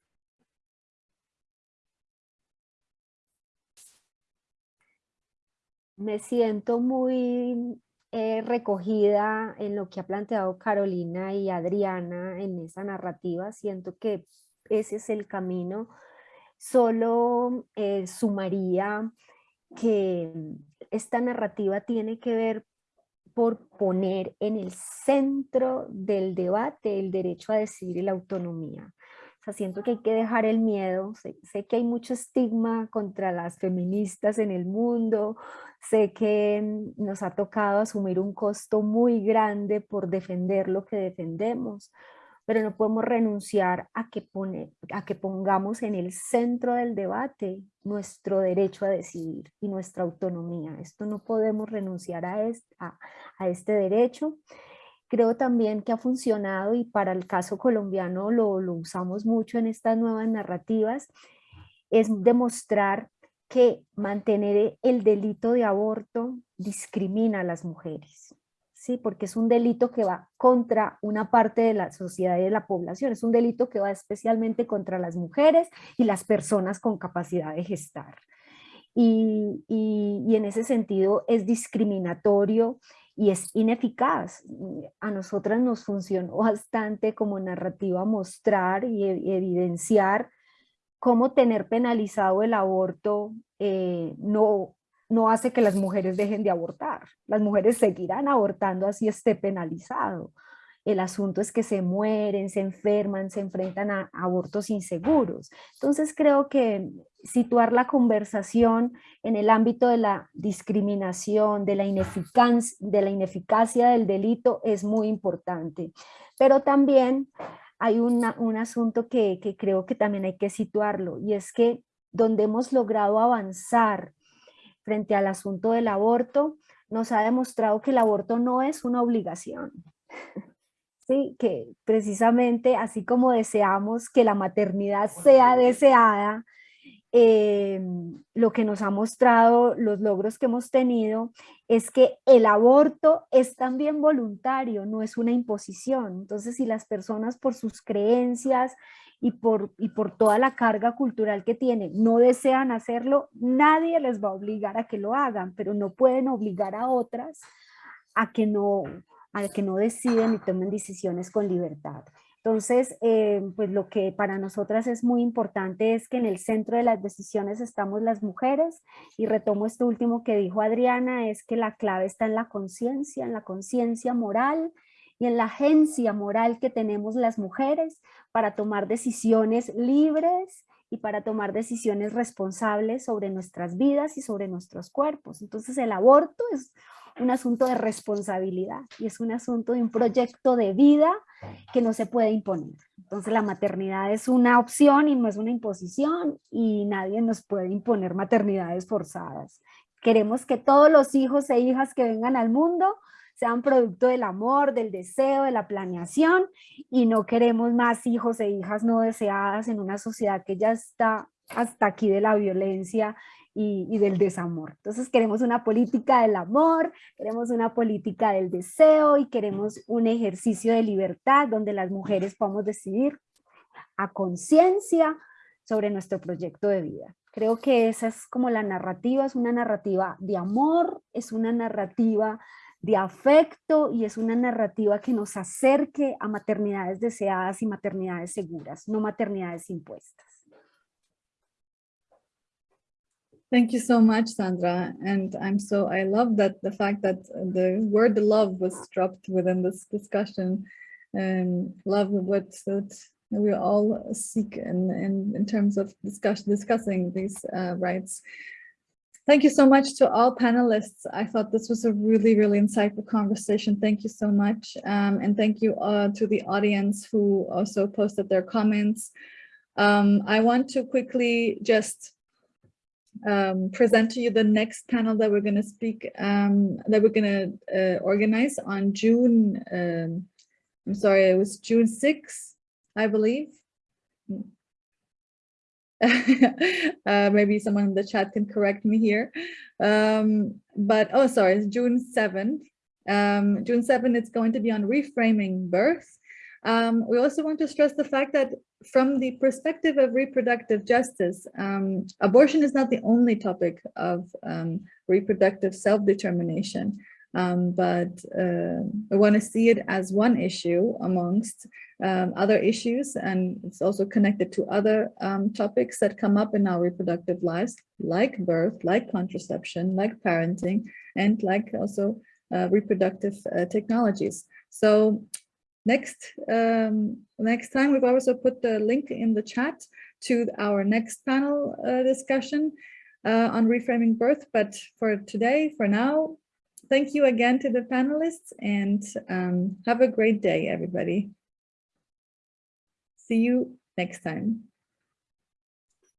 Me siento muy eh, recogida en lo que ha planteado Carolina y Adriana en esa narrativa. Siento que ese es el camino. Solo eh, sumaría que esta narrativa tiene que ver por poner en el centro del debate el derecho a decidir y la autonomía. O sea, siento que hay que dejar el miedo, sé, sé, que hay mucho estigma contra las feministas en el mundo, sé que nos ha tocado asumir un costo muy grande por defender lo que defendemos, pero no podemos renunciar a que, pongamos en el centro del debate nuestro derecho a decidir y nuestra autonomía. Esto no podemos renunciar a este, derecho. Creo también que ha funcionado y para el caso colombiano lo, lo usamos mucho en estas nuevas narrativas, es demostrar que mantener el delito de aborto discrimina a las mujeres. ¿Sí? porque es un delito que va contra una parte de la sociedad y de la población, es un delito que va especialmente contra las mujeres y las personas con capacidad de gestar. Y, y, en ese sentido es discriminatorio y es ineficaz. A nosotras nos funcionó bastante como narrativa mostrar y evidenciar cómo tener penalizado el aborto eh, no, no hace que las mujeres dejen de abortar. Las mujeres seguirán abortando así esté penalizado. El asunto es que se mueren, se enferman, se enfrentan a abortos inseguros. Entonces creo que situar la conversación en el ámbito de la discriminación, de la, ineficacia, de la ineficacia del delito es muy importante. Pero también hay un asunto que, que creo que también hay que situarlo y es que donde hemos logrado avanzar frente al asunto del aborto, nos ha demostrado que el aborto no es una obligación. [LAUGHS] Sí, que precisamente así como deseamos que la maternidad sea deseada, eh, lo que nos ha mostrado, los logros que hemos tenido, es que el aborto es también voluntario, no es una imposición. Entonces, si las personas por sus creencias, y por, y por toda la carga cultural que tienen, no desean hacerlo, nadie les va a obligar a que lo hagan, pero no pueden obligar a otras a que no, a que no deciden y tomen decisiones con libertad. Entonces, eh, pues lo que para nosotras es muy importante es que en el centro de las decisiones estamos las mujeres y retomo esto último que dijo Adriana, es que la clave está en la conciencia, en la conciencia moral y en la agencia moral que tenemos las mujeres para tomar decisiones libres y para tomar decisiones responsables sobre nuestras vidas y sobre nuestros cuerpos. Entonces el aborto es un asunto de responsabilidad y es un asunto de un proyecto de vida que no se puede imponer. Entonces la maternidad es una opción y no es una imposición y nadie nos puede imponer maternidades forzadas. Queremos que todos los hijos e hijas que vengan al mundo sean producto del amor, del deseo, de la planeación y no queremos más hijos e hijas no deseadas en una sociedad que ya está hasta aquí de la violencia y, del desamor. Entonces queremos una política del amor, queremos una política del deseo y queremos un ejercicio de libertad donde las mujeres podamos decidir a conciencia sobre nuestro proyecto de vida. Creo que esa es como la narrativa, es una narrativa de amor, es una narrativa de afecto y es una narrativa que nos acerque a maternidades deseadas y maternidades seguras, no maternidades impuestas. Thank you so much, Sandra. And I'm so, I love that the fact that the word love was dropped within this discussion. And love what, what we all seek in, in, in terms of discuss, discussing these uh, rights. Thank you so much to all panelists. I thought this was a really, really insightful conversation. Thank you so much. Um, and thank you uh, to the audience who also posted their comments. Um, I want to quickly just um, present to you the next panel that we're going to speak, um, that we're going to uh, organize on June, um, I'm sorry, it was June 6th, I believe. [LAUGHS] uh, maybe someone in the chat can correct me here. Um, but, oh, sorry, it's June 7th. Um, June 7th, it's going to be on reframing birth. Um, we also want to stress the fact that from the perspective of reproductive justice, um, abortion is not the only topic of um, reproductive self-determination, um, but uh, we want to see it as one issue amongst um, other issues, and it's also connected to other um, topics that come up in our reproductive lives, like birth, like contraception, like parenting, and like also uh, reproductive uh, technologies. So next um, next time we've also put the link in the chat to our next panel uh, discussion uh, on reframing birth but for today for now thank you again to the panelists and um, have a great day everybody see you next time